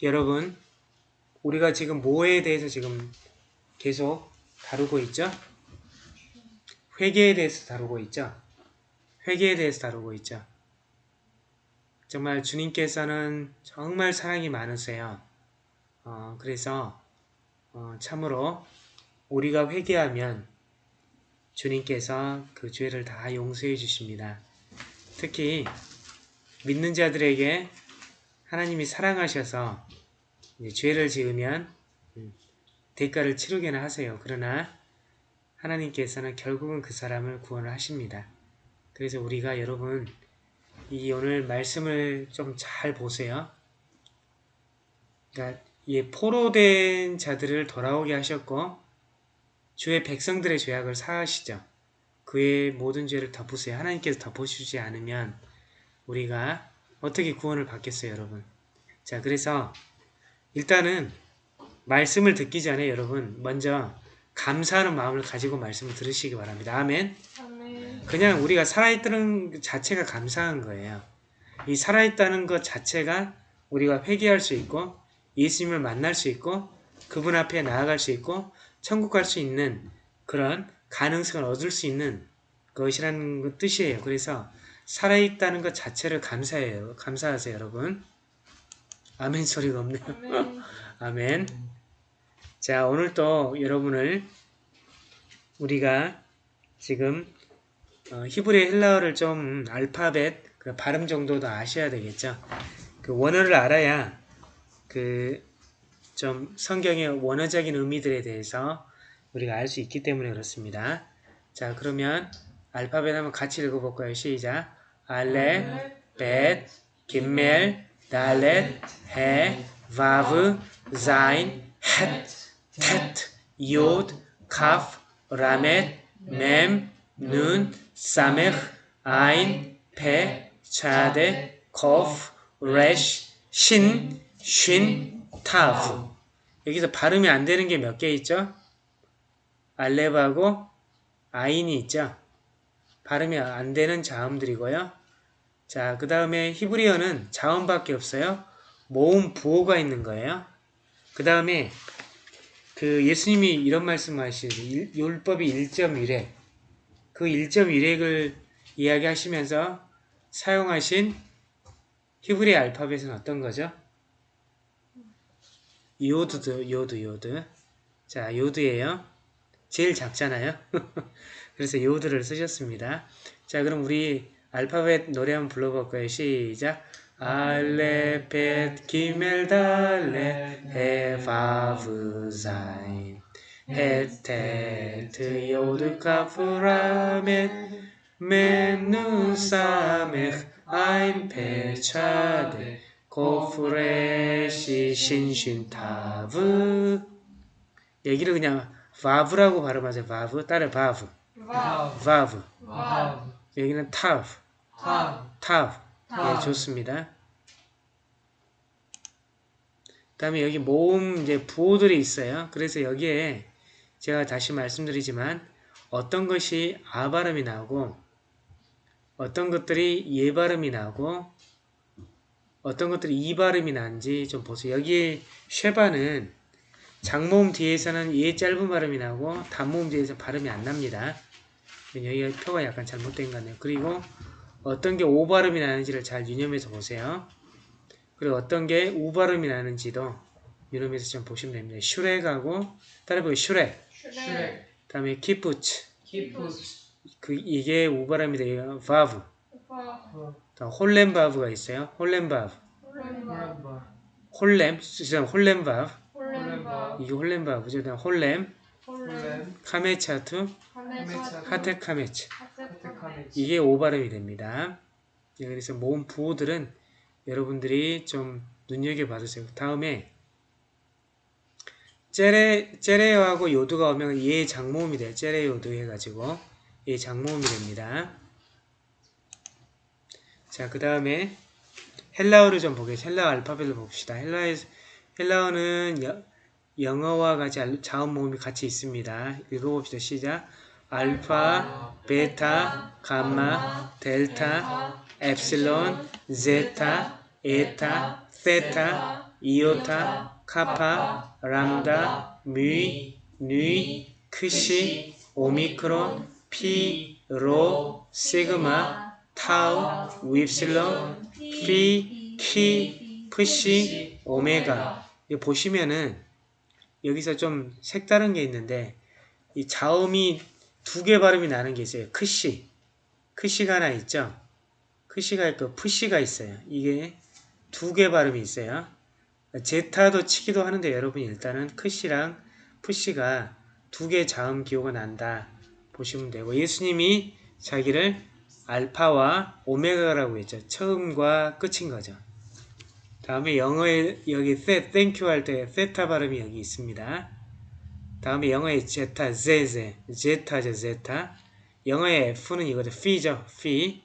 여러분 우리가 지금 뭐에 대해서 지금 계속 다루고 있죠? 회계에 대해서 다루고 있죠? 회계에 대해서 다루고 있죠? 정말 주님께서는 정말 사랑이 많으세요. 어, 그래서 어, 참으로 우리가 회개하면 주님께서 그 죄를 다 용서해 주십니다. 특히 믿는 자들에게 하나님이 사랑하셔서 죄를 지으면 음, 대가를 치르게는 하세요. 그러나 하나님께서는 결국은 그 사람을 구원을 하십니다. 그래서 우리가 여러분 이 오늘 말씀을 좀 잘 보세요. 그러니까 이 포로된 자들을 돌아오게 하셨고 주의 백성들의 죄악을 사하시죠. 그의 모든 죄를 덮으세요. 하나님께서 덮어주지 않으면 우리가 어떻게 구원을 받겠어요, 여러분? 자, 그래서 일단은 말씀을 듣기 전에 여러분 먼저 감사하는 마음을 가지고 말씀을 들으시기 바랍니다. 아멘. 아멘. 그냥 우리가 살아있다는 그 자체가 감사한 거예요. 이 살아있다는 것 자체가 우리가 회개할 수 있고 예수님을 만날 수 있고 그분 앞에 나아갈 수 있고 천국 갈 수 있는 그런 가능성을 얻을 수 있는 것이라는 뜻이에요. 그래서 살아있다는 것 자체를 감사해요. 감사하세요, 여러분. 아멘 소리가 없네요. 아멘. 아멘. 자, 오늘 또 여러분을 우리가 지금 어, 히브리 헬라어를 좀 알파벳 그 발음 정도도 아셔야 되겠죠. 그 원어를 알아야 그 좀 성경의 원어적인 의미들에 대해서 우리가 알 수 있기 때문에 그렇습니다. 자, 그러면 알파벳 한번 같이 읽어볼까요? 시작. 알렙, 벳, 기멜, 달렛, 해, 바브, 자인, 헷, 텟, 요드, 카프, 라멧, 멤, 눈, 사메흐, 아인, 페, 차데, 코프, 레쉬, 신, 쉰, 타프. 여기서 발음이 안 되는 게 몇 개 있죠? 알렙하고 아인이 있죠? 발음이 안 되는 자음들이고요. 자, 그 다음에 히브리어는 자음밖에 없어요. 모음 부호가 있는 거예요. 그 다음에 그 예수님이 이런 말씀하시죠. 율법이 1.1획. 그 1.1획을 이야기하시면서 사용하신 히브리 알파벳은 어떤 거죠? 요드도 요드 요드. 자, 요드예요. 제일 작잖아요. 그래서 요드를 쓰셨습니다. 자, 그럼 우리 알파벳 노래 한번 불러볼까요? 시작. 알렙, 벳, 기멜, 달렛, 해, 바브, 자인, 헷, 테트, 요드, 카프, 라멧, 멤, 눈, 사메흐, 아인, 페, 차데, 코프, 레쉬, 신, 쉰, 타브 여기를 그냥 바브라고 발음하세요. 바브. 따라 바브. 와우. 바브. 와우. 여기는. 타. 타브. 예, 타. 좋습니다. 다음에 여기 모음 이제 부호들이 있어요. 그래서 여기에 제가 다시 말씀드리지만 어떤 것이 아 발음이 나오고 어떤 것들이 예 발음이 나오고 어떤 것들이 이 발음이 나는지 좀 보세요. 여기 쉐바는 장모음 뒤에서는 예 짧은 발음이 나고 단모음 뒤에서 발음이 안 납니다. 여기 표가 약간 잘못된 것 같네요. 그리고 어떤 게 오 발음이 나는지를 잘 유념해서 보세요. 그리고 어떤 게 우 발음이 나는지도 유념해서 좀 보시면 됩니다. 슈렉하고 따라해보기 슈렉 슈렉. 다음에 키푸츠 키푸스. 그 이게 우 발음이 돼요. 바브 와. 다음 홀렘 바브가 있어요. 홀렘 바브 홀렘바. 홀렘 쓰시면 홀렘 바브 홀렘바. 이게 홀렘 바브죠. 그다음 홀렘 홀렘. 카메차투 카메차. 하테카메츠 하테카메. 이게 오 발음이 됩니다. 예, 그래서 모음 부호들은 여러분들이 좀 눈여겨봐주세요. 다음에 제레, 제레 요하고 요드가 오면 얘 장모음이 돼요. 제레 요드 해가지고 얘 장모음이 됩니다. 자, 그 다음에 헬라어를 좀 보겠습니다. 헬라어 알파벳을 봅시다. 헬라에, 헬라어는 여- 영어와 같이 알- 자음 모음이 같이 있습니다. 읽어봅시다. 시작. 알파, 베타, 감마, 델타, 엡실론, 제타, 에타, 세타, 이오타, 카파, 람다, 뮤, 뉘, 크시, 오미크론, 피, 로, 시그마, 타우, 윕실론, 피, 키, 프시, 오메가. 이거 보시면은 여기서 좀 색다른 게 있는데 이 자음이 두 개 발음이 나는 게 있어요. 크시. 크시가 하나 있죠. 크시가 있고 프시가 있어요. 이게 두 개 발음이 있어요. 제타도 치기도 하는데 여러분 일단은 크시랑 프시가 두 개 자음 기호가 난다 보시면 되고 예수님이 자기를 알파와 오메가라고 했죠. 처음과 끝인 거죠. 다음에 영어에 여기 세, thank you 할 때 세타 발음이 여기 있습니다. 다음에 영어의 제타, 제제, 제타죠, 제타. 영어의 F는 이거죠, 피죠, 피.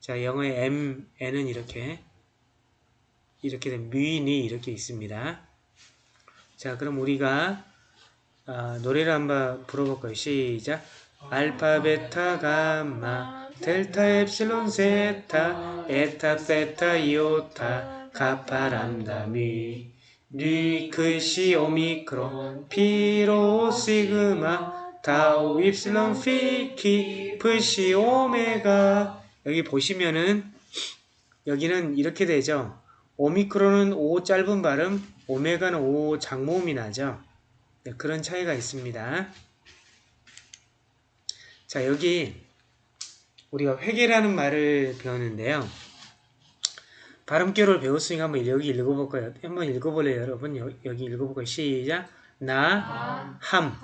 자, 영어의 M, N은 이렇게 이렇게 된 뮤 뉘 이렇게 있습니다. 자, 그럼 우리가 아, 노래를 한번 불러볼까요? 시작. 알파, 베타, 감마, 델타, 엡실론, 제타, 에타, 세타, 이오타, 카파, 람다, 뮤, 뉘, 크시, 오미크론, 피, 로, 시그마, 타우, 윕실론, 피, 키, 프시, 오메가. 여기 보시면은 여기는 이렇게 되죠. 오미크론은 O 짧은 발음, 오메가는 O 장모음이 나죠. 네, 그런 차이가 있습니다. 자, 여기 우리가 회계라는 말을 배웠는데요. 발음교를 배웠으니까 한번 여기 읽어볼까요? 한번 읽어볼래요, 여러분? 여, 기 읽어볼까요? 시작. 나, 함.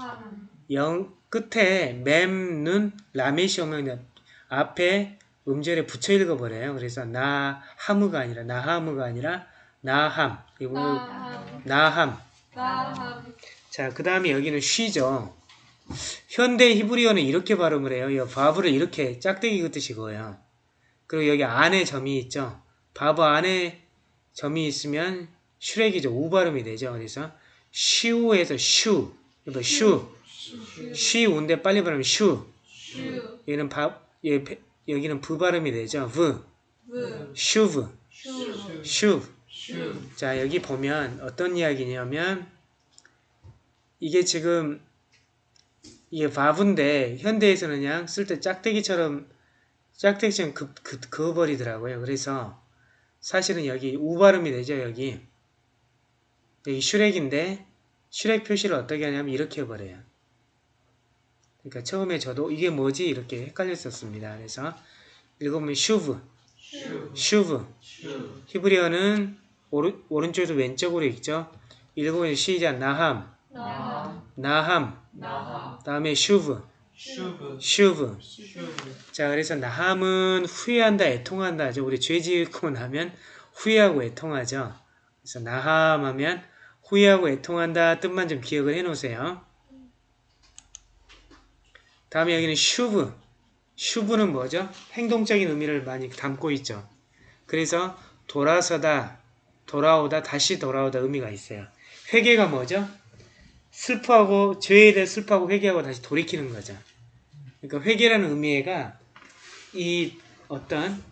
영, 끝에 맴, 눈, 라멧이 오면 앞에 음절에 붙여 읽어버려요. 그래서 나, 함우가 아니라, 나, 함우가 아니라, 나함. 이 부분, 나함. 자, 그 다음에 여기는 쉬죠. 현대 히브리어는 이렇게 발음을 해요. 이 바브를 이렇게 짝대기 긋듯이 그어요. 그리고 여기 안에 점이 있죠. 바브 안에 점이 있으면 슈렉이죠. 우 발음이 되죠. 그래서 슈에서 슈. 이거 슈. 쉬운데 빨리 발음하면 슈브. 슈브. 여기는 바, 예, 배- 여기는 부 발음이 되죠. 브. 브. 슈브. 슈브. 슈브. 슈브. 자, 여기 보면 어떤 이야기냐면 이게 지금 이게 바브인데 현대에서는 그냥 쓸 때 짝대기처럼 짝대기처럼 그, 그, 그어버리더라고요. 그래서 사실은 여기 우 발음이 되죠. 여기 여기 슈렉인데 슈렉 표시를 어떻게 하냐면 이렇게 해버려요. 그러니까 처음에 저도 이게 뭐지 이렇게 헷갈렸었습니다. 그래서 읽어보면 슈브, 슈브. 슈브 슈브. 히브리어는 오른, 오른쪽에서 왼쪽으로 읽죠. 읽어보면 시작 나함, 나함. 나함, 나함. 다음에 슈브, 슈브. 자, 그래서 나함은 후회한다, 애통한다죠. 우리 죄 지고 나면 후회하고 애통하죠. 그래서 나함 하면 후회하고 애통한다 뜻만 좀 기억을 해 놓으세요. 다음에 여기는 슈브. 슈브는 뭐죠? 행동적인 의미를 많이 담고 있죠. 그래서 돌아서다, 돌아오다, 다시 돌아오다 의미가 있어요. 회개가 뭐죠? 슬퍼하고 죄에 대해 슬퍼하고 회개하고 다시 돌이키는 거죠. 그러니까 회개라는 의미가 이 어떤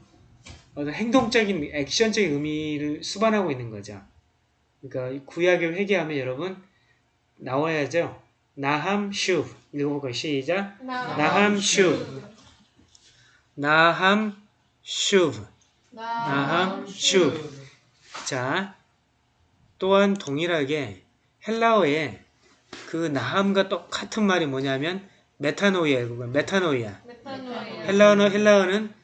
어떤 행동적인 액션적인 의미를 수반하고 있는 거죠. 그러니까 이 구약의 회개하면 여러분 나와야죠. 나함 슈 읽어볼까요? 시작. 나함 슈 나함 슈 나함 슈 자, 또한 동일하게 헬라어에 그 나함과 똑같은 말이 뭐냐면 메타노이아, 그거 메타노이아. 메타노이아. 헬라어는 헬라어는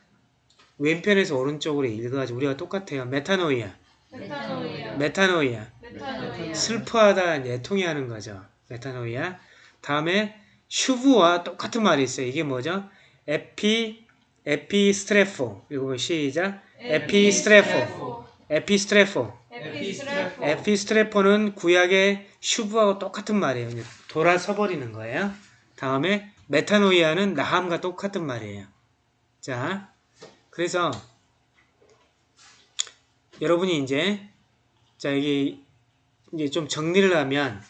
왼편에서 오른쪽으로 읽어가지고 우리가 똑같아요. 메타노이아, 메타노이아. 메타노이아. 메타노이아. 슬퍼하다, 애통해하는 거죠. 메타노이아. 다음에 슈브와 똑같은 말이 있어요. 이게 뭐죠? 에피, 에피스트레포. 이거 시작. 에피스트레포. 에피스트레포. 에피스트레포. 에피스트레포는 구약의 슈브하고 똑같은 말이에요. 돌아서 버리는 거예요. 다음에 메타노이아는 나함과 똑같은 말이에요. 자, 그래서 여러분이 이제 자 여기 이제 좀 정리를 하면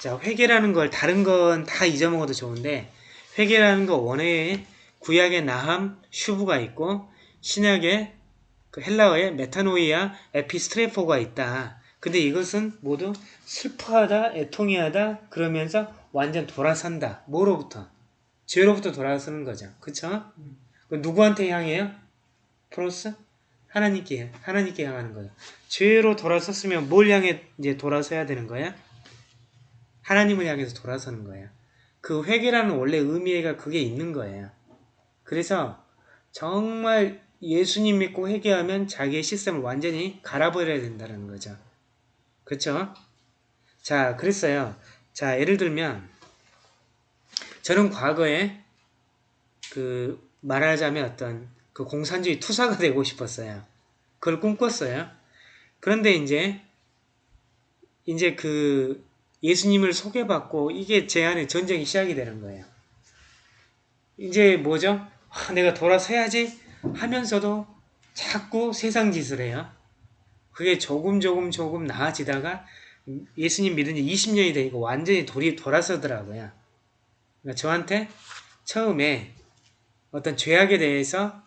자 회개라는 걸 다른 건 다 잊어먹어도 좋은데 회개라는 거 원어에 구약의 나함 슈브가 있고 신약의 그 헬라어의 메타노이아 에피스트레포가 있다. 근데 이것은 모두 슬퍼하다, 애통해하다 그러면서 완전 돌아선다. 뭐로부터? 죄로부터 돌아서는 거죠. 그쵸? 그 누구한테 향해요? 프로스? 하나님께, 하나님께 향하는 거죠. 죄로 돌아섰으면 뭘 향해 이제 돌아서야 되는 거야? 하나님을 향해서 돌아서는 거예요. 그 회개라는 원래 의미가 그게 있는 거예요. 그래서 정말 예수님 믿고 회개하면 자기의 시스템을 완전히 갈아버려야 된다는 거죠. 그렇죠? 자, 그랬어요. 자, 예를 들면 저는 과거에 그 말하자면 어떤 그 공산주의 투사가 되고 싶었어요. 그걸 꿈꿨어요. 그런데 이제 이제 그 예수님을 소개받고 이게 제 안에 전쟁이 시작이 되는 거예요. 이제 뭐죠? 아, 내가 돌아서야지 하면서도 자꾸 세상 짓을 해요. 그게 조금 조금 조금 나아지다가 예수님 믿은 지 20년이 되니까 완전히 돌이 돌아서더라고요. 그러니까 저한테 처음에 어떤 죄악에 대해서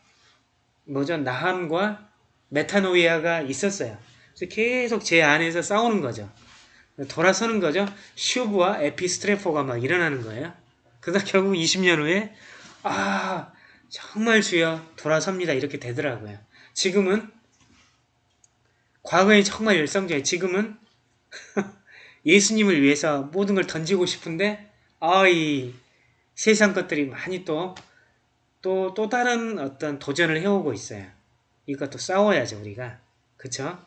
뭐죠? 나함과 메타노이아가 있었어요. 그래서 계속 제 안에서 싸우는 거죠. 돌아서는 거죠. 슈브와 에피스트레포가 막 일어나는 거예요. 그러다 결국 20년 후에 아 정말 주여 돌아섭니다 이렇게 되더라고요. 지금은 과거에 정말 열성적이에요. 지금은 예수님을 위해서 모든 걸 던지고 싶은데 아이 세상 것들이 많이 또 또, 또 다른 어떤 도전을 해오고 있어요. 이것도 싸워야죠, 우리가. 그쵸?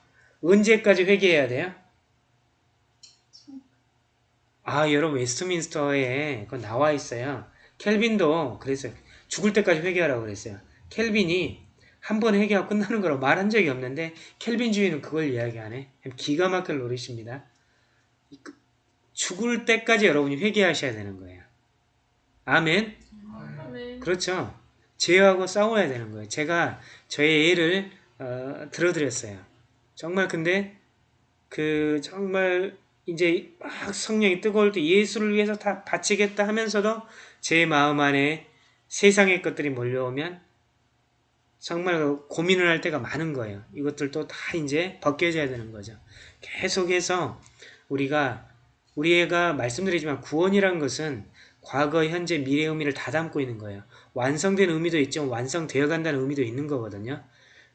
언제까지 회개해야 돼요? 아, 여러분, 웨스트민스터에 그거 나와 있어요. 켈빈도 그랬어요. 죽을 때까지 회개하라고 그랬어요. 켈빈이 한번 회개하고 끝나는 거라고 말한 적이 없는데, 켈빈주의는 그걸 이야기 안 해. 기가 막힐 노릇입니다. 죽을 때까지 여러분이 회개하셔야 되는 거예요. 아멘? 아멘. 그렇죠. 죄하고 싸워야 되는 거예요. 제가 저의 예를 어, 들어드렸어요. 정말 근데 그 정말 이제 막 성령이 뜨거울 때 예수를 위해서 다 바치겠다 하면서도 제 마음 안에 세상의 것들이 몰려오면 정말 고민을 할 때가 많은 거예요. 이것들도 다 이제 벗겨져야 되는 거죠. 계속해서 우리가 우리가 말씀드리지만 구원이란 것은 과거, 현재, 미래 의미를 다 담고 있는 거예요. 완성된 의미도 있지만 완성되어 간다는 의미도 있는 거거든요.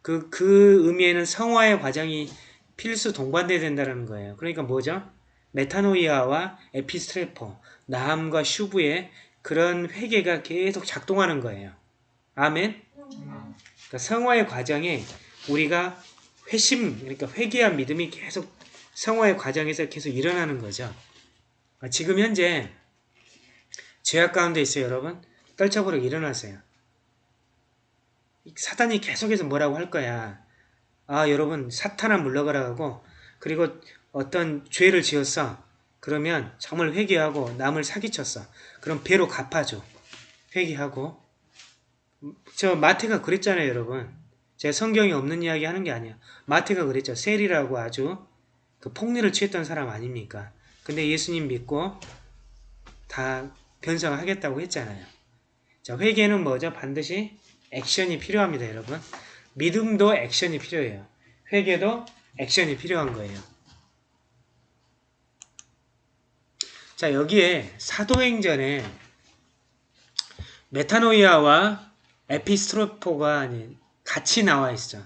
그, 그 의미에는 성화의 과정이 필수 동반돼야 된다는 거예요. 그러니까 뭐죠? 메타노이아와 에피스트레포, 나함과 슈브의 그런 회개가 계속 작동하는 거예요. 아멘? 그러니까 성화의 과정에 우리가 회심, 그러니까 회개한 믿음이 계속 성화의 과정에서 계속 일어나는 거죠. 지금 현재 죄악 가운데 있어요, 여러분. 떨쳐버리고 일어나세요. 사단이 계속해서 뭐라고 할 거야. 아, 여러분, 사탄아 물러가라 하고, 그리고 어떤 죄를 지었어. 그러면 정말 회개하고 남을 사기쳤어. 그럼 배로 갚아줘. 회개하고. 저 마태가 그랬잖아요, 여러분. 제가 성경이 없는 이야기 하는 게 아니야. 마태가 그랬죠. 셀이라고 아주 그 폭리를 취했던 사람 아닙니까? 근데 예수님 믿고 다 변성하겠다고 했잖아요. 자, 회개는 뭐죠? 반드시 액션이 필요합니다, 여러분. 믿음도 액션이 필요해요. 회개도 액션이 필요한 거예요. 자, 여기에 사도행전에 메타노이아와 에피스트로포가 같이 나와 있어.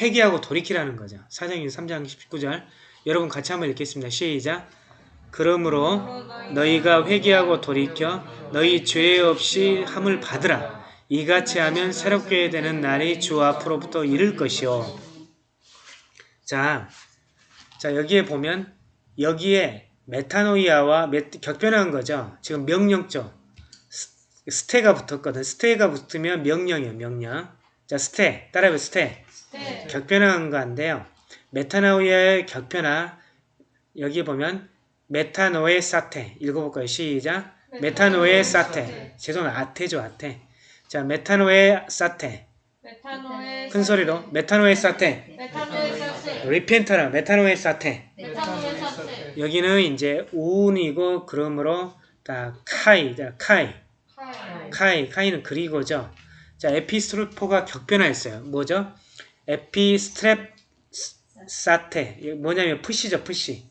회개하고 돌이키라는 거죠. 사도행전 3장 19절. 여러분 같이 한번 읽겠습니다. 시작. 그러므로 너희가 회개하고 돌이켜 너희 죄 없이 함을 받으라. 이같이 하면 새롭게 되는 날이 주 앞으로부터 이를 것이요. 자, 자 여기에 보면 여기에 메타노이아와 격변한 거죠. 지금 명령조 스테가 붙었거든. 스테가 붙으면 명령이에요. 명령. 자 스테 따라해봐 스테. 네. 격변한 건데요. 메타노이아의 격변화 여기 보면 메타노에 사테 읽어볼까요? 시작 메타노에 사테 죄송합니다. 아테죠 아테 자 메타노에 사테 메타노의 큰 소리로 메타노의 사세. 리펜터라 메타노의 사세. 여기는 이제 우운이고 그러므로 다 카이 자 카이 카이. 카이 카이는 그리고죠. 자 에피스트레포가 격변화했어요. 뭐죠? 에피스트랩 사테. 이게 뭐냐면 프시죠, 프시.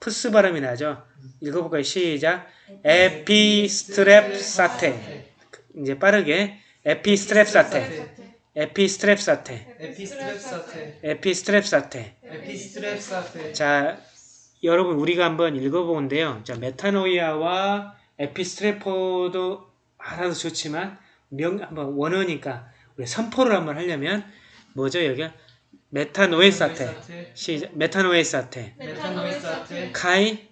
프스 발음이 나죠. 읽어볼까요? 시작. 에피스트랩 사테. 이제 빠르게 에피스트랩 사테. 에피스트랩 사테. 에피스트랩 사테. 에피스트랩 사테. 에피스트랩 사테. 자, 여러분 우리가 한번 읽어보는데요. 자, 메타노이아와 에피스트레포도 알아도 좋지만 명 한번 원어니까 우리 선포를 한번 하려면 뭐죠 여기가 메타노에 사테 시작 메타노에 사테. 카이.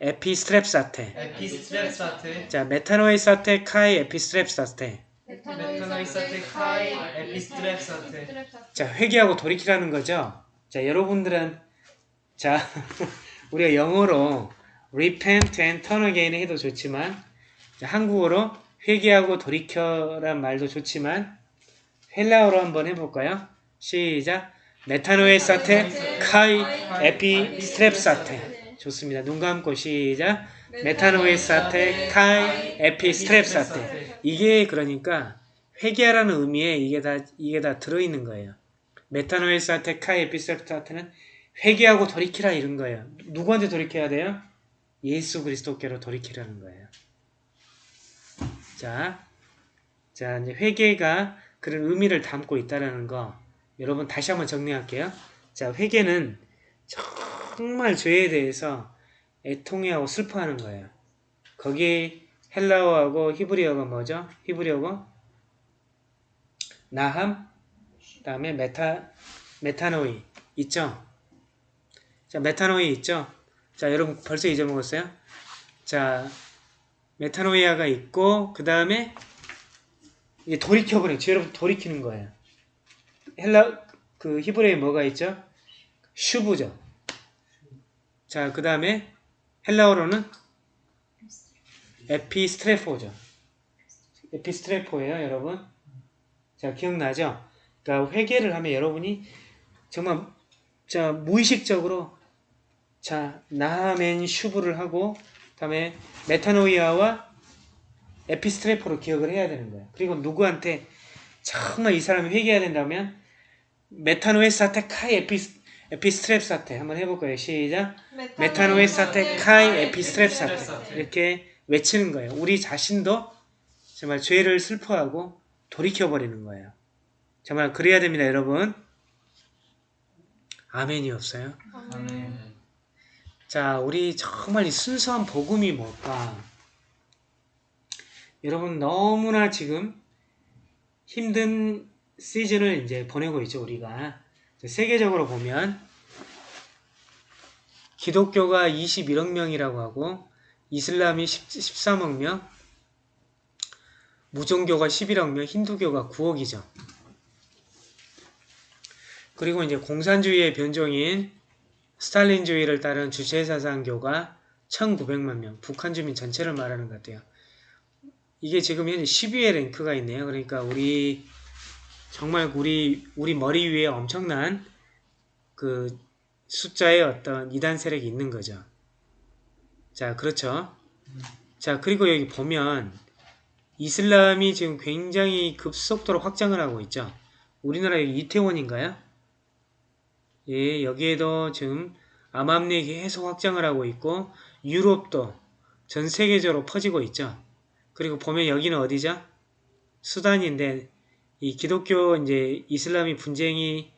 에피스트랩 사테. 자 메타노에 사테. 카이. 에피스트랩 사테. 자 회개하고 돌이키라는 거죠. 자 여러분들은 자 우리가 영어로 repent and turn again 해도 좋지만 자, 한국어로 회개하고 돌이켜란 말도 좋지만 헬라어로 한번 해볼까요? 시작 메타노에 사테 카이 에피 스트랩 사테 좋습니다. 눈 감고 시작 메타노에 사테 카이 에피 스트랩 사테 이게 그러니까 회개하라는 의미에 이게 다 이게 다 들어있는 거예요. 메타노에 사테 카이 에피 스트랩 사테는 회개하고 돌이키라 이런 거예요. 누구한테 돌이켜야 돼요? 예수 그리스도께로 돌이키라는 거예요. 자, 자 이제 회개가 그런 의미를 담고 있다라는 거 여러분 다시 한번 정리할게요. 자, 회개는 정말 죄에 대해서 애통해하고 슬퍼하는 거예요. 거기 헬라어하고 히브리어가 뭐죠? 히브리어가 나함, 그 다음에 메타 메타노이 있죠? 자, 메타노이 있죠? 자, 여러분 벌써 잊어먹었어요? 자, 메타노이아가 있고 그 다음에 이게 돌이켜버려. 죄로 돌이키는 거예요. 헬라 그 히브리어에 뭐가 있죠? 슈브죠. 자, 그 다음에 헬라어로는 에피스트레포죠. 에피스트레포예요, 여러분. 자, 기억나죠? 그러니까 회개를 하면 여러분이 정말 자 무의식적으로 자 나함 슈브를 하고 그 다음에 메타노이아와 에피스트레포로 기억을 해야 되는 거예요. 그리고 누구한테 정말 이 사람이 회개해야 된다면 메타노에 사테 카이 에피스 에피스트랩 사테 한번 해볼 거예요. 시작. 메타노에 사테 카이 에피스트랩 사테 이렇게 외치는 거예요. 우리 자신도 정말 죄를 슬퍼하고 돌이켜버리는 거예요. 정말 그래야 됩니다, 여러분. 아멘이 없어요. 아멘. 자, 우리 정말 이 순수한 복음이 뭘까? 여러분 너무나 지금 힘든 시즌을 이제 보내고 있죠, 우리가. 세계적으로 보면 기독교가 21억 명이라고 하고 이슬람이 10, 13억 명, 무종교가 11억 명, 힌두교가 9억이죠. 그리고 이제 공산주의의 변종인 스탈린주의를 따른 주체사상교가 1900만 명, 북한 주민 전체를 말하는 것 같아요. 이게 지금 현재 10위의 랭크가 있네요. 그러니까 우리 정말 우리 우리 머리 위에 엄청난 그 숫자의 어떤 이단 세력이 있는 거죠. 자, 그렇죠. 자, 그리고 여기 보면 이슬람이 지금 굉장히 급속도로 확장을 하고 있죠. 우리나라 이태원인가요? 예, 여기에도 지금 암암리에 계속 확장을 하고 있고 유럽도 전 세계적으로 퍼지고 있죠. 그리고 보면 여기는 어디죠? 수단인데 이 기독교 이제 이슬람이 분쟁이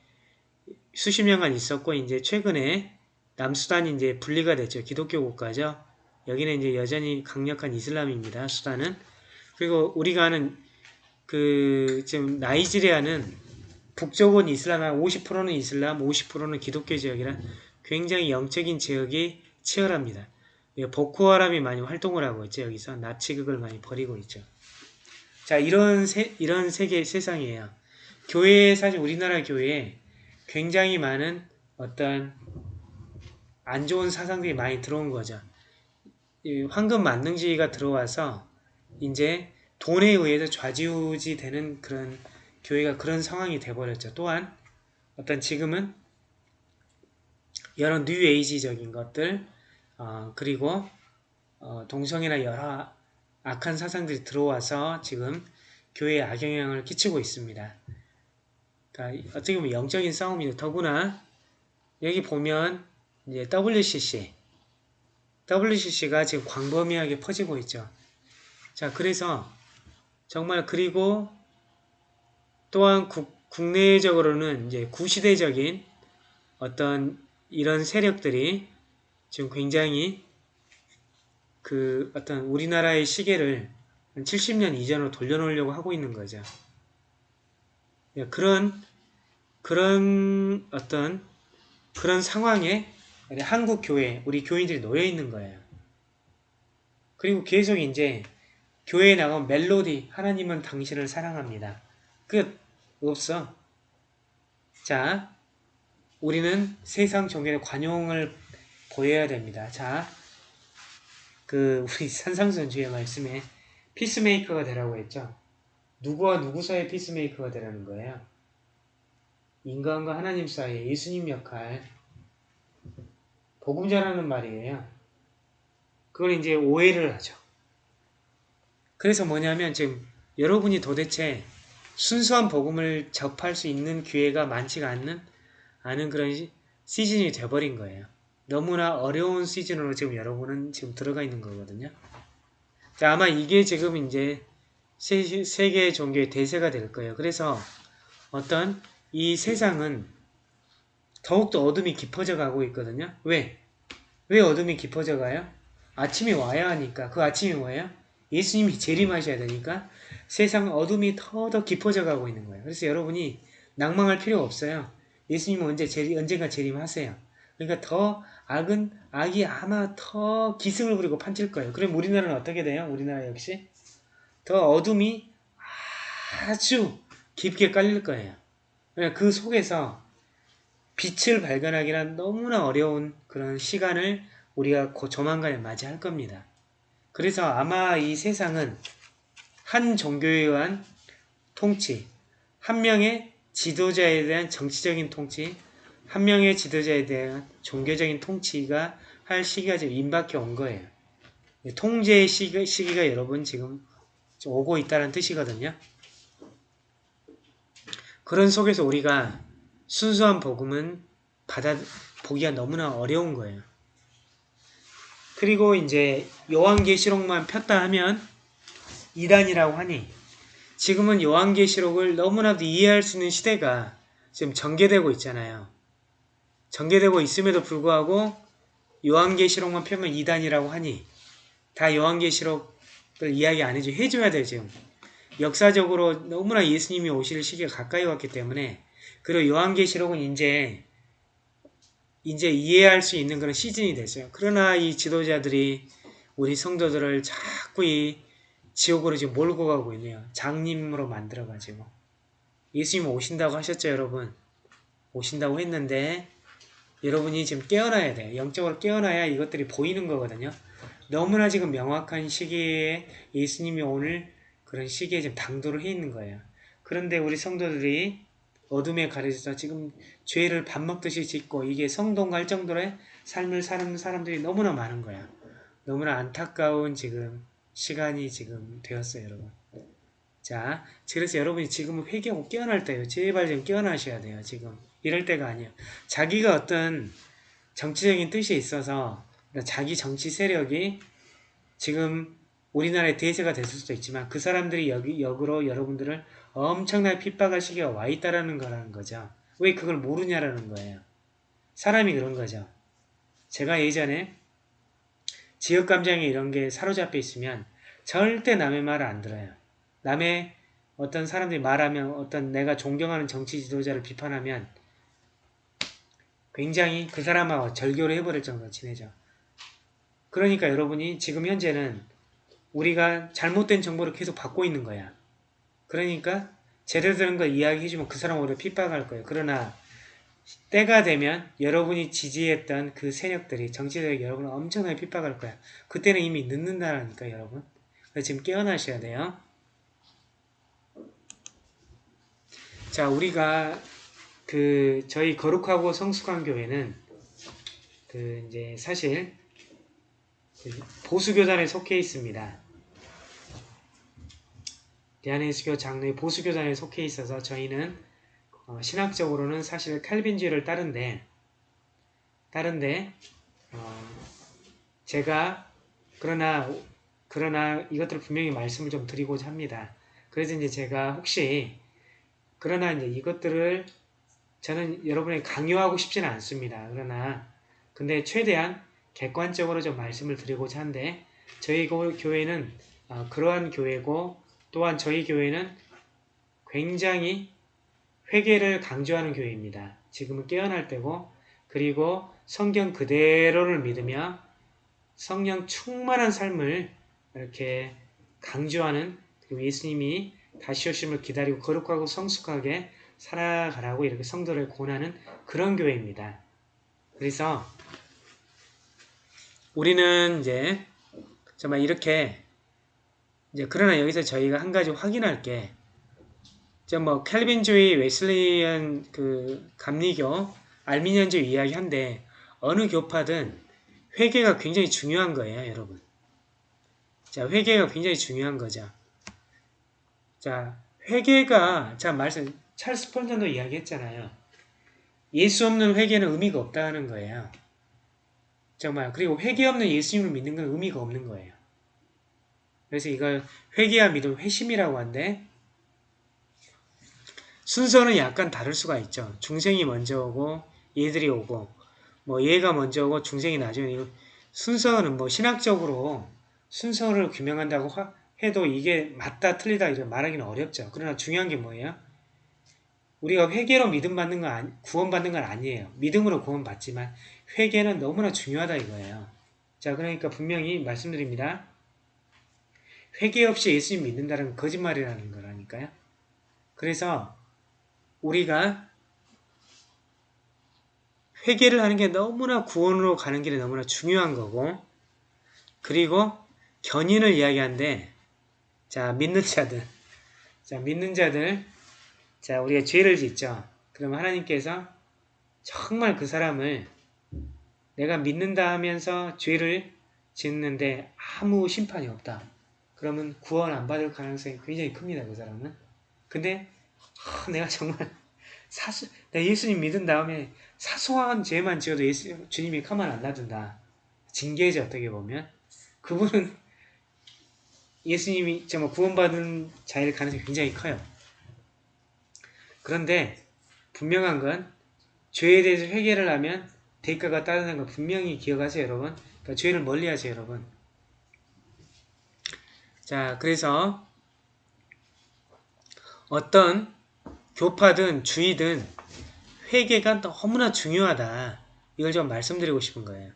수십 년간 있었고 이제 최근에 남수단이 이제 분리가 됐죠. 기독교 국가죠. 여기는 이제 여전히 강력한 이슬람입니다. 수단은 그리고 우리가 아는 그 지금 나이지리아는 북쪽은 이슬람 한 50%는 이슬람, 50%는 기독교 지역이라 굉장히 영적인 지역이 치열합니다. 보코하람이 많이 활동을 하고 있죠. 여기서 나치극을 많이 벌이고 있죠. 자, 이런 세, 이런 세계 세상이에요. 교회에 사실 우리나라 교회에 굉장히 많은 어떤 안 좋은 사상들이 많이 들어온 거죠. 이 황금 만능주의가 들어와서 이제 돈에 의해서 좌지우지 되는 그런 교회가 그런 상황이 돼버렸죠. 또한 어떤 지금은 여러 뉴에이지적인 것들 어, 그리고 어, 동성애나 여러 악한 사상들이 들어와서 지금 교회에 악영향을 끼치고 있습니다. 그러니까 어떻게 보면 영적인 싸움이죠. 더구나 여기 보면 이제 WCC WCC가 지금 광범위하게 퍼지고 있죠. 자, 그래서 정말 그리고 또한 국, 국내적으로는 이제 구시대적인 어떤 이런 세력들이 지금 굉장히 그 어떤 우리나라의 시계를 한 70년 이전으로 돌려놓으려고 하고 있는 거죠. 예, 그런 그런 어떤 그런 상황에 한국 교회 우리 교인들이 놓여 있는 거예요. 그리고 계속 이제 교회에 나가면 멜로디 하나님은 당신을 사랑합니다. 끝 없어. 자, 우리는 세상 종교의 관용을 보여야 됩니다. 자, 그 우리 산상선 주의 말씀에 피스메이커가 되라고 했죠. 누구와 누구 사이의 피스메이커가 되라는 거예요. 인간과 하나님 사이에 예수님 역할 복음 전하는 말이에요. 그걸 이제 오해를 하죠. 그래서 뭐냐면 지금 여러분이 도대체 순수한 복음을 접할 수 있는 기회가 많지가 않는 않은 그런 시- 시즌이 돼버린 거예요. 너무나 어려운 시즌으로 지금 여러분은 지금 들어가 있는 거거든요. 자, 아마 이게 지금 이제 세, 세계 종교의 대세가 될 거예요. 그래서 어떤 이 세상은 더욱더 어둠이 깊어져 가고 있거든요. 왜? 왜 어둠이 깊어져 가요? 아침이 와야 하니까. 그 아침이 뭐예요? 예수님이 재림하셔야 되니까 세상 어둠이 더더 깊어져 가고 있는 거예요. 그래서 여러분이 낭망할 필요 없어요. 예수님은 언제 재림, 언젠가 재림하세요. 그러니까 더 악은 악이 아마 더 기승을 부리고 판칠 거예요. 그럼 우리나라는 어떻게 돼요? 우리나라 역시 더 어둠이 아주 깊게 깔릴 거예요. 그러니까 그 속에서 빛을 발견하기란 너무나 어려운 그런 시간을 우리가 곧 조만간에 맞이할 겁니다. 그래서 아마 이 세상은 한 종교에 의한 통치, 한 명의 지도자에 대한 정치적인 통치, 한 명의 지도자에 대한 종교적인 통치가 할 시기가 지금 임박해 온 거예요. 통제의 시기, 시기가 여러분 지금 오고 있다는 뜻이거든요. 그런 속에서 우리가 순수한 복음은 받아 보기가 너무나 어려운 거예요. 그리고 이제 요한계시록만 폈다 하면 이단이라고 하니 지금은 요한계시록을 너무나도 이해할 수 있는 시대가 지금 전개되고 있잖아요. 전개되고 있음에도 불구하고 요한계시록만 펴면 이단이라고 하니 다 요한계시록을 이야기 안 해줘 해줘야 돼요 지금 역사적으로 너무나 예수님이 오실 시기가 가까이 왔기 때문에 그리고 요한계시록은 이제 이제 이해할 수 있는 그런 시즌이 됐어요. 그러나 이 지도자들이 우리 성도들을 자꾸 이 지옥으로 지금 몰고 가고 있네요. 장님으로 만들어가지고 예수님 오신다고 하셨죠, 여러분? 오신다고 했는데 여러분이 지금 깨어나야 돼요. 영적으로 깨어나야 이것들이 보이는 거거든요. 너무나 지금 명확한 시기에 예수님이 오늘 그런 시기에 지금 당도를 해 있는 거예요. 그런데 우리 성도들이 어둠에 가려져서 지금 죄를 밥 먹듯이 짓고 이게 성동갈 정도의 삶을 사는 사람들이 너무나 많은 거야. 너무나 안타까운 지금 시간이 지금 되었어요, 여러분. 자, 그래서 여러분이 지금 회개하고 깨어날 때예요. 제발 좀 깨어나셔야 돼요, 지금. 이럴 때가 아니에요. 자기가 어떤 정치적인 뜻이 있어서 자기 정치 세력이 지금 우리나라의 대세가 됐을 수도 있지만 그 사람들이 여기 역으로 여러분들을 엄청나게 핍박할 시기가 와 있다라는 거라는 거죠. 왜 그걸 모르냐라는 거예요. 사람이 그런 거죠. 제가 예전에 지역 감정에 이런 게 사로잡혀 있으면 절대 남의 말을 안 들어요. 남의 어떤 사람들이 말하면 어떤 내가 존경하는 정치 지도자를 비판하면 굉장히 그 사람하고 절교를 해버릴 정도로 친해져. 그러니까 여러분이 지금 현재는 우리가 잘못된 정보를 계속 받고 있는 거야. 그러니까 제대로 되는 걸 이야기해주면 그 사람 오히려 핍박할 거예요. 그러나 때가 되면 여러분이 지지했던 그 세력들이 정치적으로 여러분을 엄청나게 핍박할 거야. 그때는 이미 늦는다니까 여러분. 그래서 지금 깨어나셔야 돼요. 자 우리가 그 저희 거룩하고 성숙한 교회는 그 이제 사실 그 보수 교단에 속해 있습니다. 대한예수교 장로의 보수 교단에 속해 있어서 저희는 어, 신학적으로는 사실 칼빈주의를 따른데 다른데 어, 제가 그러나 그러나 이것들을 분명히 말씀을 좀 드리고자 합니다. 그래서 이제 제가 혹시 그러나 이제 이것들을 저는 여러분에게 강요하고 싶지는 않습니다. 그러나 근데 최대한 객관적으로 좀 말씀을 드리고자 하는데 저희 고- 교회는 어, 그러한 교회고 또한 저희 교회는 굉장히 회개를 강조하는 교회입니다. 지금은 깨어날 때고 그리고 성경 그대로를 믿으며 성령 충만한 삶을 이렇게 강조하는 그리고 예수님이 다시 오심을 기다리고 거룩하고 성숙하게 살아가라고 이렇게 성도를 권하는 그런 교회입니다. 그래서 우리는 이제 정말 이렇게 이제 그러나 여기서 저희가 한 가지 확인할 게 저뭐 캘빈주의, 웨슬리안 그 감리교, 알미니안주의 이야기한데 어느 교파든 회개가 굉장히 중요한 거예요, 여러분. 자, 회개가 굉장히 중요한 거죠. 자, 회개가 자 말씀 찰스 펄전도 이야기했잖아요. 예수 없는 회개는 의미가 없다는 거예요. 정말 그리고 회개 없는 예수님을 믿는 건 의미가 없는 거예요. 그래서 이걸 회개와 믿음 회심이라고 하는데 순서는 약간 다를 수가 있죠. 중생이 먼저 오고 얘들이 오고 뭐 얘가 먼저 오고 중생이 나중에 순서는 뭐 신학적으로 순서를 규명한다고 하- 해도 이게 맞다 틀리다 이렇게 말하기는 어렵죠. 그러나 중요한 게 뭐예요? 우리가 회개로 믿음 받는 건 아니, 구원 받는 건 아니에요. 믿음으로 구원 받지만 회개는 너무나 중요하다 이거예요. 자, 그러니까 분명히 말씀드립니다. 회개 없이 예수님 믿는다는 건 거짓말이라는 거라니까요. 그래서 우리가 회개를 하는 게 너무나 구원으로 가는 길이 너무나 중요한 거고 그리고 견인을 이야기하는데 자 믿는 자들. 자 믿는 자들. 자 우리가 죄를 짓죠. 그러면 하나님께서 정말 그 사람을 내가 믿는다 하면서 죄를 짓는데 아무 심판이 없다. 그러면 구원 안 받을 가능성이 굉장히 큽니다 그 사람은. 근데 아, 내가 정말 사수 내가 예수님 믿은 다음에 사소한 죄만 지어도 예수, 주님이 가만 안 놔둔다 징계죠 어떻게 보면 그분은 예수님이 정말 구원받은 자일 가능성이 굉장히 커요. 그런데 분명한 건 죄에 대해서 회개를 하면 대가가 따르는 거 분명히 기억하세요 여러분. 그러니까 죄를 멀리하세요 여러분. 자 그래서 어떤 교파든 주의든 회개가 너무나 중요하다. 이걸 좀 말씀드리고 싶은 거예요.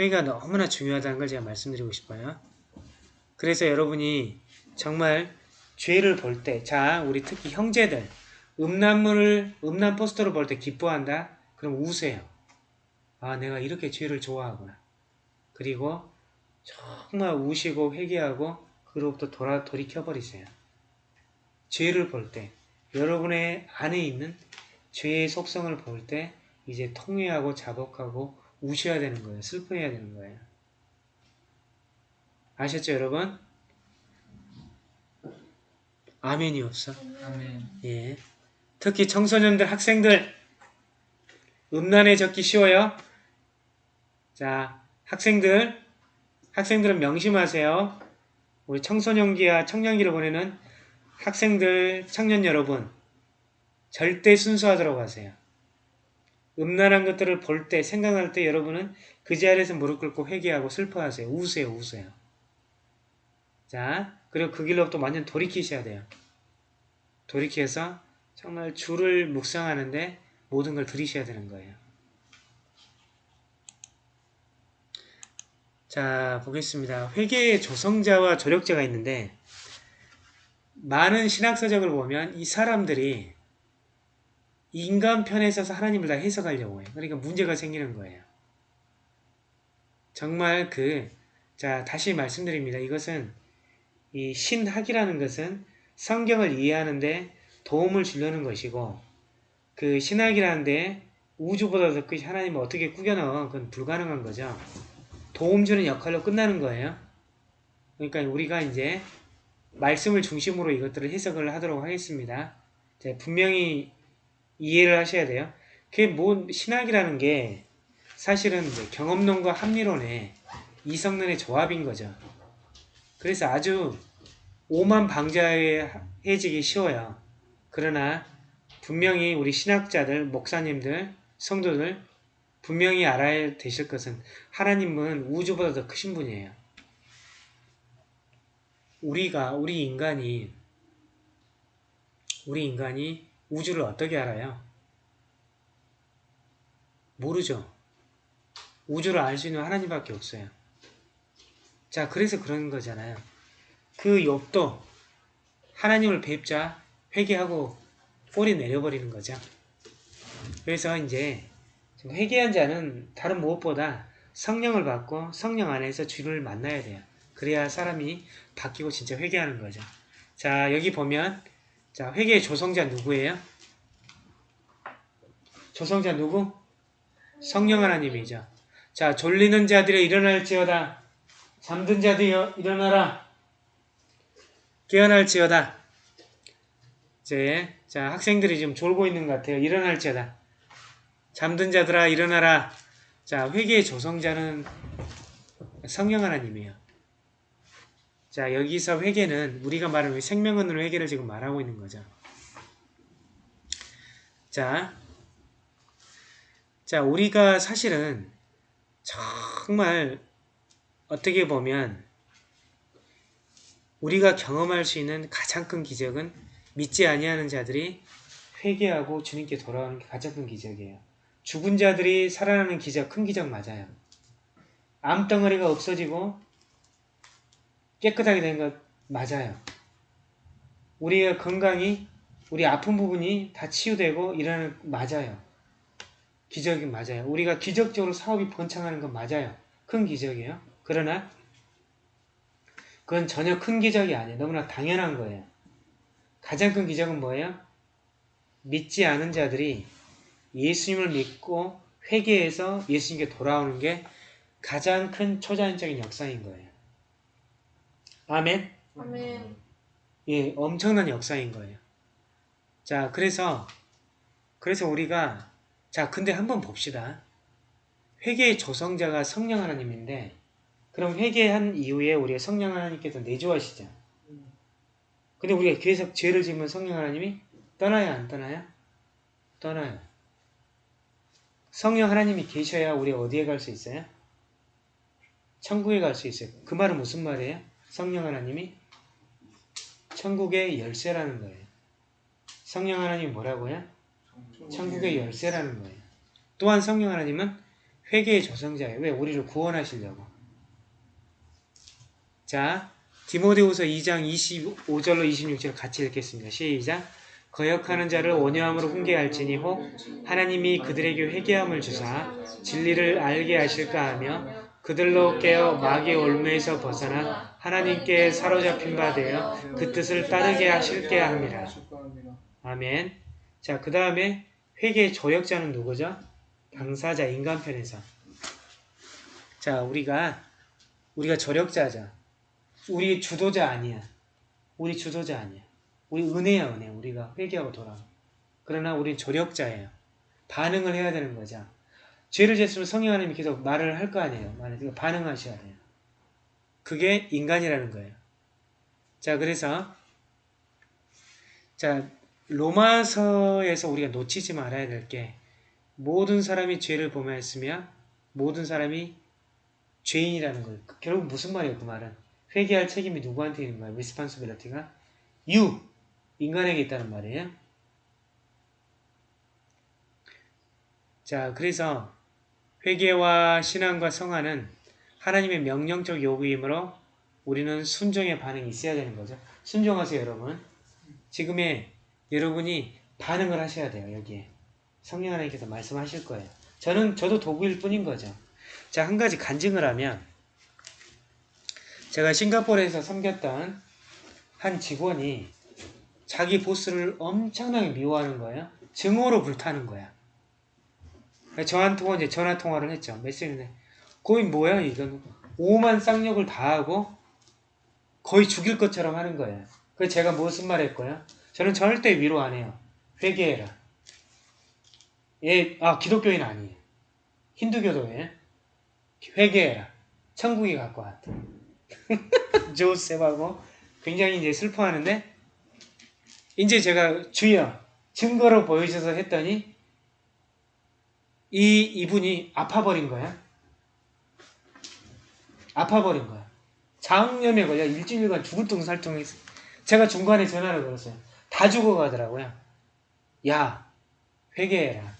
회개가 너무나 중요하다는 걸 제가 말씀드리고 싶어요. 그래서 여러분이 정말 죄를 볼 때, 자, 우리 특히 형제들, 음란물을, 음란 포스터를 볼 때 기뻐한다? 그럼 우세요. 아, 내가 이렇게 죄를 좋아하구나. 그리고 정말 우시고 회개하고 그로부터 돌아, 돌이켜버리세요. 죄를 볼 때, 여러분의 안에 있는 죄의 속성을 볼 때, 이제 통회하고 자복하고 우셔야 되는 거예요. 슬퍼해야 되는 거예요. 아셨죠, 여러분? 아멘이 없어. 아멘. 예. 특히 청소년들, 학생들, 음란에 젖기 쉬워요. 자, 학생들, 학생들은 명심하세요. 우리 청소년기와 청년기를 보내는 학생들, 청년 여러분, 절대 순수하도록 하세요. 음란한 것들을 볼 때, 생각할 때 여러분은 그 자리에서 무릎 꿇고 회개하고 슬퍼하세요. 우세요, 우세요. 자, 그리고 그 길로부터 완전 돌이키셔야 돼요. 돌이켜서 정말 주를 묵상하는데 모든 걸 들이셔야 되는 거예요. 자, 보겠습니다. 회개의 조성자와 조력자가 있는데 많은 신학서적을 보면 이 사람들이 인간 편에 서서 하나님을 다 해석하려고 해요. 그러니까 문제가 생기는 거예요. 정말 그, 자, 다시 말씀드립니다. 이것은 이 신학이라는 것은 성경을 이해하는데 도움을 주려는 것이고 그 신학이라는데 우주보다 더 크신 하나님을 어떻게 꾸겨넣어 그건 불가능한 거죠. 도움 주는 역할로 끝나는 거예요. 그러니까 우리가 이제 말씀을 중심으로 이것들을 해석을 하도록 하겠습니다. 자, 분명히 이해를 하셔야 돼요. 그게 뭐 신학이라는 게 사실은 경험론과 합리론의 이성론의 조합인 거죠. 그래서 아주 오만 방자해지기 쉬워요. 그러나 분명히 우리 신학자들, 목사님들, 성도들 분명히 알아야 되실 것은 하나님은 우주보다 더 크신 분이에요. 우리가 우리 인간이 우리 인간이 우주를 어떻게 알아요? 모르죠. 우주를 알 수 있는 하나님밖에 없어요. 자, 그래서 그런 거잖아요. 그 욥도 하나님을 뵙자 회개하고 꼬리 내려버리는 거죠. 그래서 이제 회개한 자는 다른 무엇보다 성령을 받고 성령 안에서 주를 만나야 돼요. 그래야 사람이 바뀌고 진짜 회개하는 거죠. 자, 여기 보면 자, 회개의 조성자 누구예요? 조성자 누구? 성령 하나님이죠. 자, 졸리는 자들이 일어날지어다. 잠든 자들이 일어나라. 깨어날지어다. 이제 자 학생들이 지금 졸고 있는 것 같아요. 일어날지어다. 잠든 자들아 일어나라. 자 회개의 조성자는 성령 하나님이에요. 자 여기서 회개는 우리가 말하는 생명은으로 회개를 지금 말하고 있는 거죠. 자, 자 우리가 사실은 정말 어떻게 보면 우리가 경험할 수 있는 가장 큰 기적은 믿지 아니하는 자들이 회개하고 주님께 돌아오는 게 가장 큰 기적이에요. 죽은 자들이 살아나는 기적, 큰 기적 맞아요. 암덩어리가 없어지고 깨끗하게 된 것 맞아요. 우리의 건강이, 우리 아픈 부분이 다 치유되고 이러는 맞아요. 기적이 맞아요. 우리가 기적적으로 사업이 번창하는 건 맞아요. 큰 기적이에요. 그러나 그건 전혀 큰 기적이 아니에요. 너무나 당연한 거예요. 가장 큰 기적은 뭐예요? 믿지 않은 자들이 예수님을 믿고 회개해서 예수님께 돌아오는 게 가장 큰 초자연적인 역사인 거예요. 아멘? 아멘. 예, 엄청난 역사인 거예요. 자, 그래서, 그래서 우리가, 자, 근데 한번 봅시다. 회개의 조성자가 성령 하나님인데, 그럼 회개한 이후에 우리가 성령 하나님께서 내조하시죠. 근데 우리가 계속 죄를 지으면 성령 하나님이 떠나요, 안 떠나요? 떠나요. 성령 하나님이 계셔야 우리 어디에 갈 수 있어요? 천국에 갈 수 있어요. 그 말은 무슨 말이에요? 성령 하나님이 천국의 열쇠라는 거예요. 성령 하나님이 뭐라고요? 천국의 열쇠라는 거예요. 또한 성령 하나님은 회개의 조성자예요. 왜? 우리를 구원하시려고. 자, 디모데후서 2장 25절로 26절 같이 읽겠습니다. 시작. 거역하는 자를 온유함으로 훈계할지니 혹 하나님이 그들에게 회개함을 주사 진리를 알게 하실까 하며 그들로 깨어 마귀의 올무에서 벗어나 하나님께 사로잡힌 바 되어 그 뜻을 따르게 하실게 합니다. 아멘. 자, 그 다음에 회개의 조역자는 누구죠? 당사자 인간편에서. 자, 우리가 우리가 조력자죠. 우리 주도자 아니야. 우리 주도자 아니야. 우리 은혜야 은혜. 우리가 회개하고 돌아와. 그러나 우리 조력자예요. 반응을 해야 되는 거죠. 죄를 졌으면 성령 하나님이 계속 말을 할 거 아니에요. 말을 반응하셔야 돼요. 그게 인간이라는 거예요. 자, 그래서 자 로마서에서 우리가 놓치지 말아야 될 게 모든 사람이 죄를 범하였으며 모든 사람이 죄인이라는 거예요. 결국 무슨 말이에요, 그 말은? 회개할 책임이 누구한테 있는 거예요? responsibility가 you 인간에게 있다는 말이에요. 자, 그래서 회개와 신앙과 성화는 하나님의 명령적 요구이므로 우리는 순종의 반응이 있어야 되는 거죠. 순종하세요, 여러분. 지금의 여러분이 반응을 하셔야 돼요, 여기에. 성령 하나님께서 말씀하실 거예요. 저는, 저도 도구일 뿐인 거죠. 자, 한 가지 간증을 하면, 제가 싱가포르에서 섬겼던 한 직원이 자기 보스를 엄청나게 미워하는 거예요. 증오로 불타는 거야. 저한테 이제 전화 통화를 했죠. 메시지는 거의 뭐야 이건 오만 쌍욕을 다 하고 거의 죽일 것처럼 하는 거예요. 그래서 제가 무슨 말 했고요? 저는 절대 위로 안 해요. 회개해라. 얘, 아, 기독교인 아니에요. 힌두교도에 회개해라. 천국이 갖고 왔다. 조셉하고 굉장히 이제 슬퍼하는데 이제 제가 주여 증거로 보여줘서 했더니 이 이분이 아파버린 거야. 아파버린 거야. 장염에 걸려 일주일간 죽을 둥살둥 했어. 제가 중간에 전화를 걸었어요. 다 죽어가더라고요. 야, 회개해라.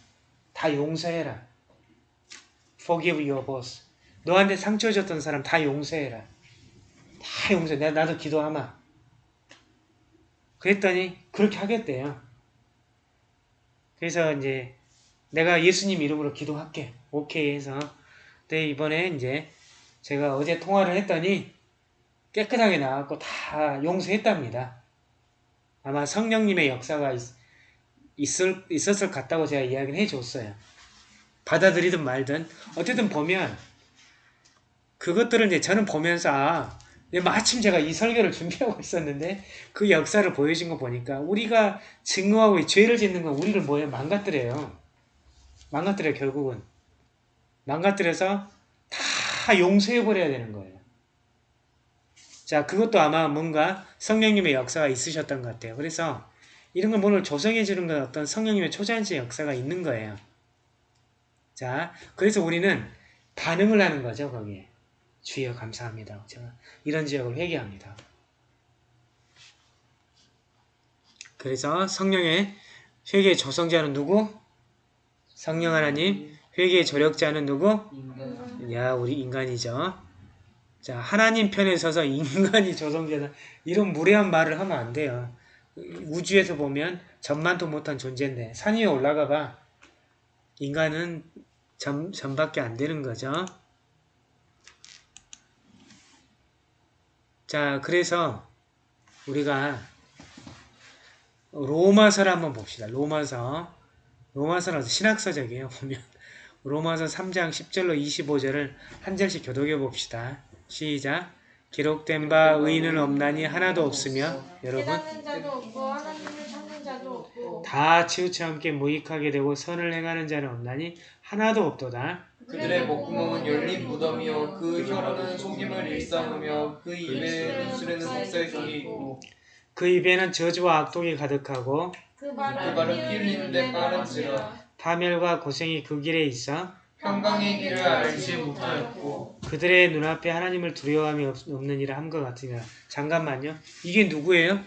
다 용서해라. Forgive your boss. 너한테 상처 줬던 사람 다 용서해라. 다 용서해. 내가 나도 기도하마. 그랬더니 그렇게 하겠대요. 그래서 이제 내가 예수님 이름으로 기도할게. 오케이 해서 근데 이번에 이제 제가 어제 통화를 했더니 깨끗하게 나왔고 다 용서했답니다. 아마 성령님의 역사가 있, 있을, 있었을 것 같다고 제가 이야기를 해줬어요. 받아들이든 말든 어쨌든 보면 그것들을 이제 저는 보면서 아, 네, 마침 제가 이 설교를 준비하고 있었는데 그 역사를 보여준 거 보니까 우리가 증오하고 죄를 짓는 건 우리를 뭐에 망가뜨려요. 망가뜨려요 결국은. 망가뜨려서 다 용서해버려야 되는 거예요. 자 그것도 아마 뭔가 성령님의 역사가 있으셨던 것 같아요. 그래서 이런 걸 오늘 조성해 주는 건 어떤 성령님의 초자연적 역사가 있는 거예요. 자 그래서 우리는 반응을 하는 거죠 거기에. 주여 감사합니다. 제가 이런 지역을 회개합니다. 그래서 성령의 회개의 조성자는 누구? 성령 하나님. 회개의 조력자는 누구? 인간. 야 우리 인간이죠. 자 하나님 편에 서서 인간이 조성자다. 이런 무례한 말을 하면 안 돼요. 우주에서 보면 전만도 못한 존재인데 산 위에 올라가 봐. 인간은 전, 전밖에 안 되는 거죠. 자, 그래서 우리가 로마서를 한번 봅시다. 로마서. 로마서는 신학서적이에요. 보면 로마서 3장 10절로 25절을 한 절씩 교독해 봅시다. 시작. 기록된 바 의인은 없나니 하나도 없으며 여러분 다 치우쳐 함께 무익하게 되고 선을 행하는 자는 없나니 하나도 없도다. 그들의 목구멍은 열린 무덤이요 그 혀로는 속임을 일삼으며 그 입에 입술에는 독사의 속이 있고 그 입에는 저주와 악독이 가득하고 그그 발은 발은 피 흘리는데 빠른지라 파멸과 고생이 그 길에 있어 평강의 길을 알지 못하였고 그들의 눈앞에 하나님을 두려워함이 없, 없는 일을 한것 같으니라. 잠깐만요. 이게 누구예요?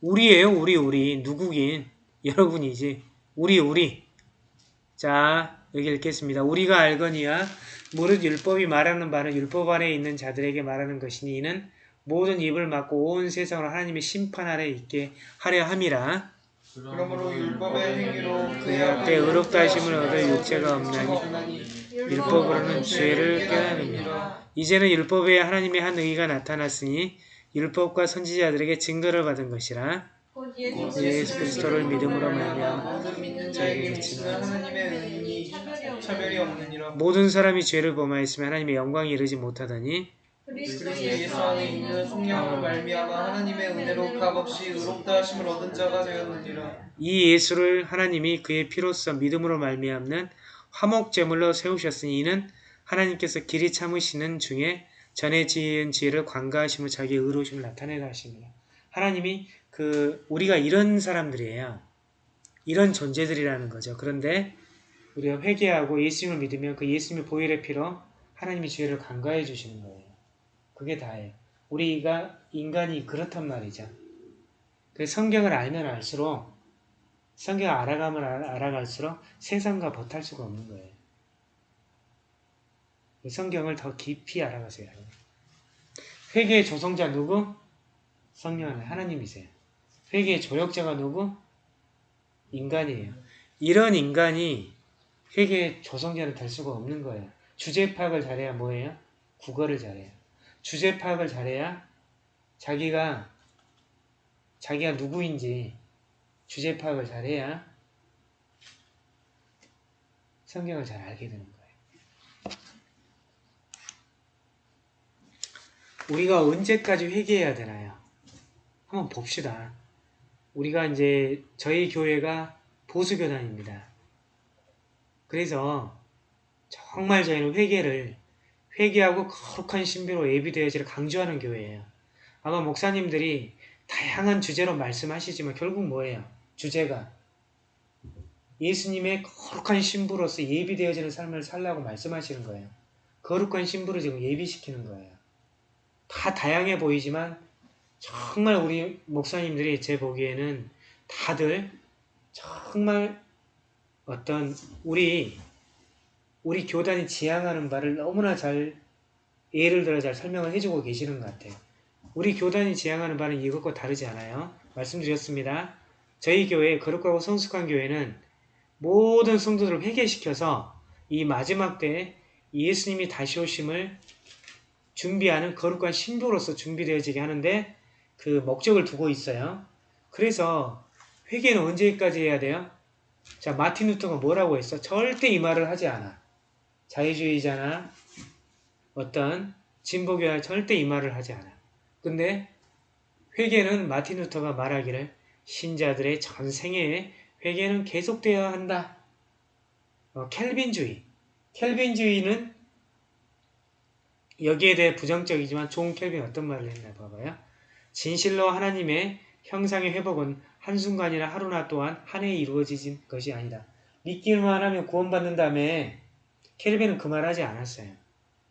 우리예요. 우리 우리. 누구긴. 여러분이지. 우리 우리. 자 여기 읽겠습니다. 우리가 알거니와 무릇 율법이 말하는 바는 율법 안에 있는 자들에게 말하는 것이니 이는 모든 입을 막고 온 세상을 하나님의 심판 아래 있게 하려 함이라. 그러므로 율법의 행위로 그의 앞에 의롭다 하심을 얻을 육체가 없나니 율법으로는 죄를 깨달음이라. 이제는 율법에 하나님의 한 의가 나타났으니 율법과 선지자들에게 증거를 받은 것이라. 곧 예수 그리스도를 믿음으로 말미암아 하나님의 차별이 없느니라 모든 사람이 죄를 범하였으면 하나님의 영광에 이르지 못하더니 그리스도 그리스도 예수 안에 있는 성령으로 말미암아 하나님의 은혜로 값없이 의롭다 하심을 얻은 자가 되었느니라 이 예수를 하나님이 그의 피로써 믿음으로 말미암는 화목 제물로 세우셨으니 이는 하나님께서 길이 참으시는 중에 전에 지은 지혜를 관가하심을 자기의 의로우심을 나타내라 하십니다. 하나님이 그 우리가 이런 사람들이에요. 이런 존재들이라는 거죠. 그런데 우리가 회개하고 예수님을 믿으면 그 예수님의 보혈의 피로 하나님이 죄를 간과해 주시는 거예요. 그게 다예요. 우리가 인간이 그렇단 말이죠. 그 성경을 알면 알수록 성경을 알아가면 알아- 알아갈수록 세상과 버탈 수가 없는 거예요. 그 성경을 더 깊이 알아가세요. 회개의 조성자 누구? 성령 하나님이세요. 회개의 조력자가 누구? 인간이에요. 이런 인간이 회개의 조성자는 될 수가 없는 거예요. 주제 파악을 잘해야 뭐예요? 국어를 잘해요. 주제 파악을 잘해야 자기가 자기가 누구인지 주제 파악을 잘해야 성경을 잘 알게 되는 거예요. 우리가 언제까지 회개해야 되나요? 한번 봅시다. 우리가 이제 저희 교회가 보수교단입니다. 그래서 정말 저희는 회개를 회개하고 거룩한 신비로 예비되어지를 강조하는 교회예요. 아마 목사님들이 다양한 주제로 말씀하시지만 결국 뭐예요? 주제가 예수님의 거룩한 신부로서 예비되어지는 삶을 살라고 말씀하시는 거예요. 거룩한 신부를 지금 예비시키는 거예요. 다 다양해 보이지만 정말 우리 목사님들이 제 보기에는 다들 정말 어떤 우리 우리 교단이 지향하는 바를 너무나 잘 예를 들어 잘 설명을 해주고 계시는 것 같아요. 우리 교단이 지향하는 바는 이것과 다르지 않아요. 말씀드렸습니다. 저희 교회 거룩하고 성숙한 교회는 모든 성도들을 회개시켜서 이 마지막 때에 예수님이 다시 오심을 준비하는 거룩한 신부로서 준비되어지게 하는데 그 목적을 두고 있어요. 그래서 회개는 언제까지 해야 돼요? 자, 마틴 루터가 뭐라고 했어? 절대 이 말을 하지 않아. 자유주의자나 어떤 진보교회 절대 이 말을 하지 않아. 근데 회개는 마틴 루터가 말하기를 신자들의 전 생애 회개는 계속되어야 한다. 어, 켈빈주의. 켈빈주의는 여기에 대해 부정적이지만 존 켈빈 어떤 말을 했나 봐봐요. 진실로 하나님의 형상의 회복은 한순간이나 하루나 또한 한 해에 이루어진 것이 아니다. 믿기만 하면 구원받는 다음에 켈빈은 그말 하지 않았어요.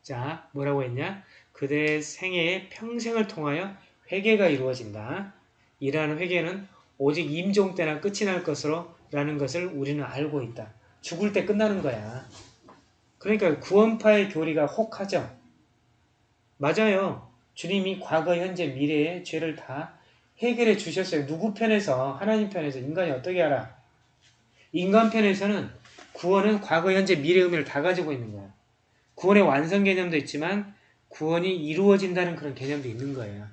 자, 뭐라고 했냐? 그대의 생애의 평생을 통하여 회개가 이루어진다. 이러한 회개는 오직 임종 때나 끝이 날 것으로 라는 것을 우리는 알고 있다. 죽을 때 끝나는 거야. 그러니까 구원파의 교리가 혹하죠. 맞아요. 주님이 과거, 현재, 미래의 죄를 다 해결해 주셨어요. 누구 편에서? 하나님 편에서. 인간이 어떻게 알아? 인간 편에서는 구원은 과거, 현재, 미래 의미를 다 가지고 있는 거야. 구원의 완성 개념도 있지만 구원이 이루어진다는 그런 개념도 있는 거예요.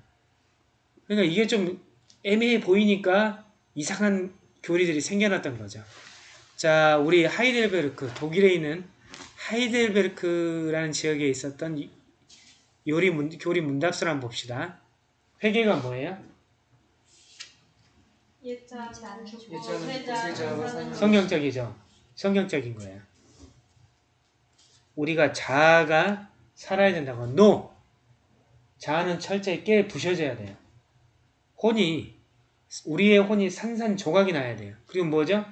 그러니까 이게 좀 애매해 보이니까 이상한 교리들이 생겨났던 거죠. 자, 우리 하이델베르크, 독일에 있는 하이델베르크라는 지역에 있었던 이- 요리 문, 교리 문답서를 한번 봅시다. 회계가 뭐예요? 사는 성경적이죠. 성경적인 거예요. 우리가 자아가 살아야 된다고. NO! 자아는 철저히 깨 부셔져야 돼요. 혼이, 우리의 혼이 산산조각이 나야 돼요. 그리고 뭐죠?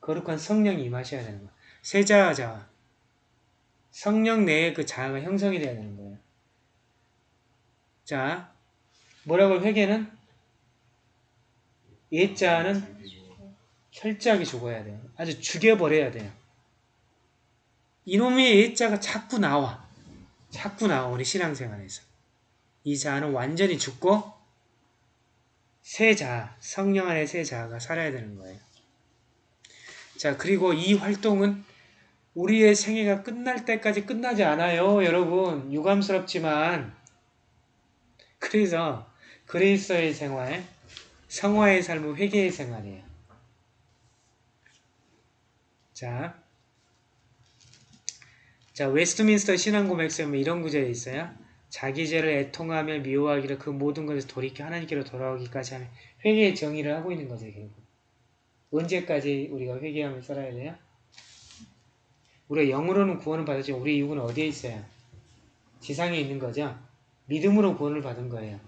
거룩한 성령이 임하셔야 되는 거예요. 세자와 자아. 성령 내에 그 자아가 형성이 돼야 되는 거예요. 자, 뭐라고 회개는? 옛자아는 철저하게 죽어야 돼요. 아주 죽여버려야 돼요. 이놈의 옛자가 자꾸 나와. 자꾸 나와, 우리 신앙생활에서. 이 자아는 완전히 죽고, 새 자아, 성령 안에 새 자아가 살아야 되는 거예요. 자, 그리고 이 활동은 우리의 생애가 끝날 때까지 끝나지 않아요, 여러분. 유감스럽지만. 그래서, 그리스도의 생활, 성화의 삶은 회개의 생활이에요. 자, 자 웨스트민스터 신앙고백서에 보면 이런 구절이 있어요. 자기 죄를 애통하며 미워하기를 그 모든 것에서 돌이켜 하나님께로 돌아오기까지 하는 회개의 정의를 하고 있는 거죠. 결국. 언제까지 우리가 회개하며 살아야 돼요? 우리가 영으로는 구원을 받았지만 우리 육은 어디에 있어요? 지상에 있는 거죠. 믿음으로 구원을 받은 거예요.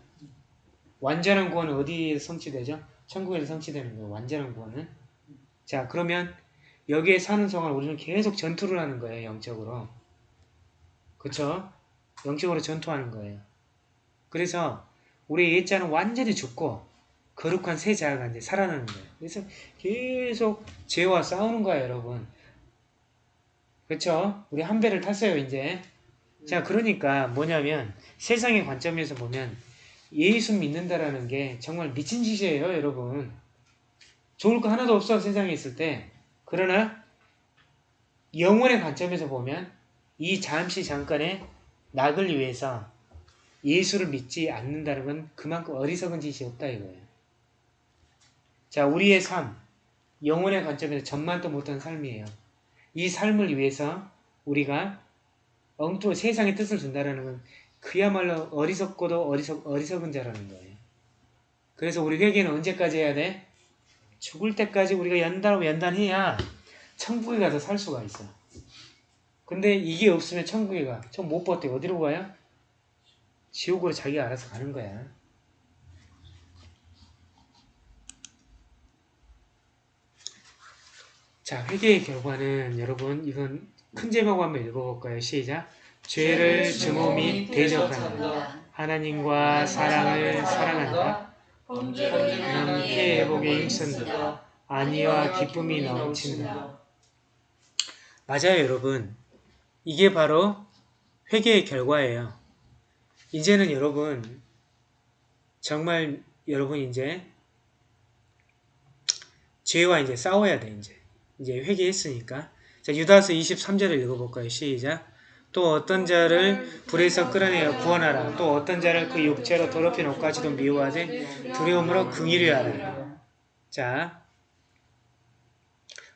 완전한 구원은 어디에 성취되죠? 천국에서 성취되는 거예요. 완전한 구원은. 자 그러면 여기에 사는 동안 우리는 계속 전투를 하는 거예요. 영적으로. 그쵸? 영적으로 전투하는 거예요. 그래서 우리 옛자는 완전히 죽고 거룩한 새 자아가 이제 살아나는 거예요. 그래서 계속 죄와 싸우는 거예요, 여러분. 그쵸? 우리 한 배를 탔어요, 이제. 자, 그러니까 뭐냐면 세상의 관점에서 보면 예수 믿는다라는 게 정말 미친 짓이에요, 여러분. 좋을 거 하나도 없어, 세상에 있을 때. 그러나 영혼의 관점에서 보면 이 잠시 잠깐의 낙을 위해서 예수를 믿지 않는다는 건 그만큼 어리석은 짓이 없다 이거예요. 자, 우리의 삶, 영혼의 관점에서 전만도 못한 삶이에요. 이 삶을 위해서 우리가 엉뚱 세상의 뜻을 준다라는 건 그야말로 어리석고도 어리석, 어리석은 자라는 거예요. 그래서 우리 회개는 언제까지 해야 돼? 죽을 때까지 우리가 연단하고 연단해야 천국에 가서 살 수가 있어. 근데 이게 없으면 천국에 가. 천못 버텨. 어디로 가요? 지옥으로 자기가 알아서 가는 거야. 자, 회개의 결과는 여러분 이건 큰 제목 한번 읽어볼까요? 시작. 죄를 증오미 대적한다. 하나님과 사랑을 사랑한다. 범죄를 그럼 피해 회복에 힘쓴다. 안위와 기쁨이 넘친다. 맞아요, 여러분. 이게 바로 회개의 결과예요. 이제는 여러분, 정말 여러분 이제 죄와 이제 싸워야 돼, 이제. 이제 회개했으니까. 자, 유다서 23절을 읽어볼까요? 시작. 또 어떤 자를 불에서 끌어내어 구원하라. 또 어떤 자를 그 육체로 더럽힌 옷까지도 미워하되 두려움으로 긍휼히 하라. 자,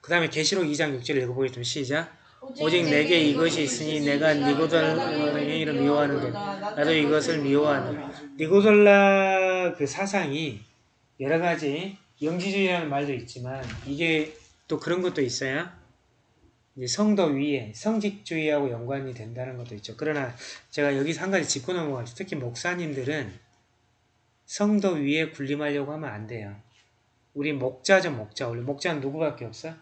그 다음에 계시록 2장 6절을 읽어보겠습니다. 시작. 오직 내게 이것이 있으니 내가 니고돌라의 일을 미워하는데 나도 이것을 미워하노라. 니고돌라 그 사상이 여러 가지 영지주의라는 말도 있지만 이게 또 그런 것도 있어요. 성도 위에 성직주의하고 연관이 된다는 것도 있죠. 그러나 제가 여기서 한 가지 짚고 넘어가죠. 특히 목사님들은 성도 위에 군림하려고 하면 안 돼요. 우리 목자죠, 목자. 원래 목자는 누구밖에 없어?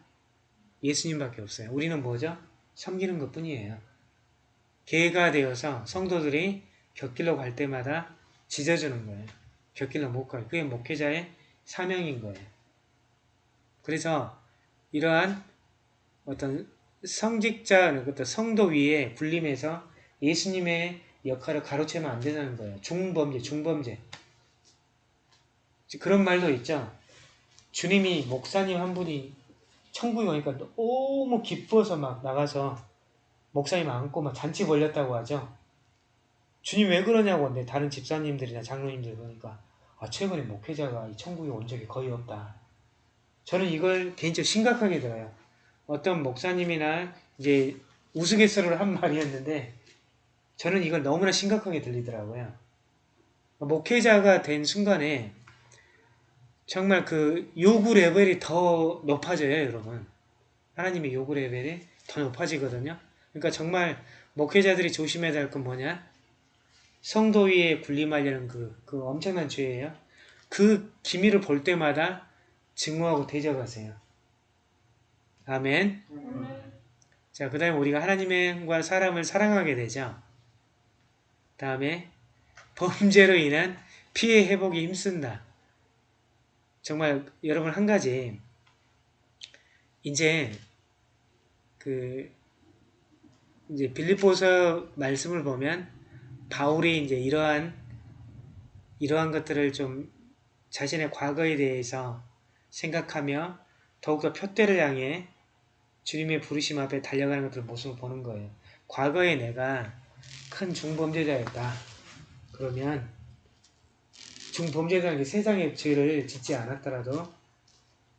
예수님밖에 없어요. 우리는 뭐죠? 섬기는 것 뿐이에요. 개가 되어서 성도들이 곁길로 갈 때마다 짖어주는 거예요. 곁길로 못 가요. 그게 목회자의 사명인 거예요. 그래서 이러한 어떤 성직자, 어떤 성도 위에 군림해서 예수님의 역할을 가로채면 안 되는 거예요. 중범죄, 중범죄. 그런 말도 있죠. 주님이 목사님 한 분이 천국에 오니까 너무 기뻐서 막 나가서 목사님 안고 막 잔치 벌렸다고 하죠. 주님 왜 그러냐고 근데 다른 집사님들이나 장로님들 보니까 아 최근에 목회자가 이 천국에 온 적이 거의 없다. 저는 이걸 개인적으로 심각하게 들어요. 어떤 목사님이나 이제 우스갯소리를 한 말이었는데 저는 이걸 너무나 심각하게 들리더라고요. 목회자가 된 순간에 정말 그 요구 레벨이 더 높아져요, 여러분. 하나님의 요구 레벨이 더 높아지거든요. 그러니까 정말 목회자들이 조심해야 될 건 뭐냐? 성도 위에 군림하려는 그, 그 엄청난 죄예요. 그 기미를 볼 때마다 증오하고 대적하세요. 아멘. 자, 그 다음에 우리가 하나님과 사람을 사랑하게 되죠. 다음에 범죄로 인한 피해 회복이 힘쓴다. 정말 여러분 한 가지 이제 그 이제 빌립보서 말씀을 보면 바울이 이제 이러한 이러한 것들을 좀 자신의 과거에 대해서 생각하며 더욱더 표대를 향해 주님의 부르심 앞에 달려가는 것들 모습을 보는 거예요. 과거에 내가 큰 중범죄자였다. 그러면 중범죄자는 세상의 죄를 짓지 않았더라도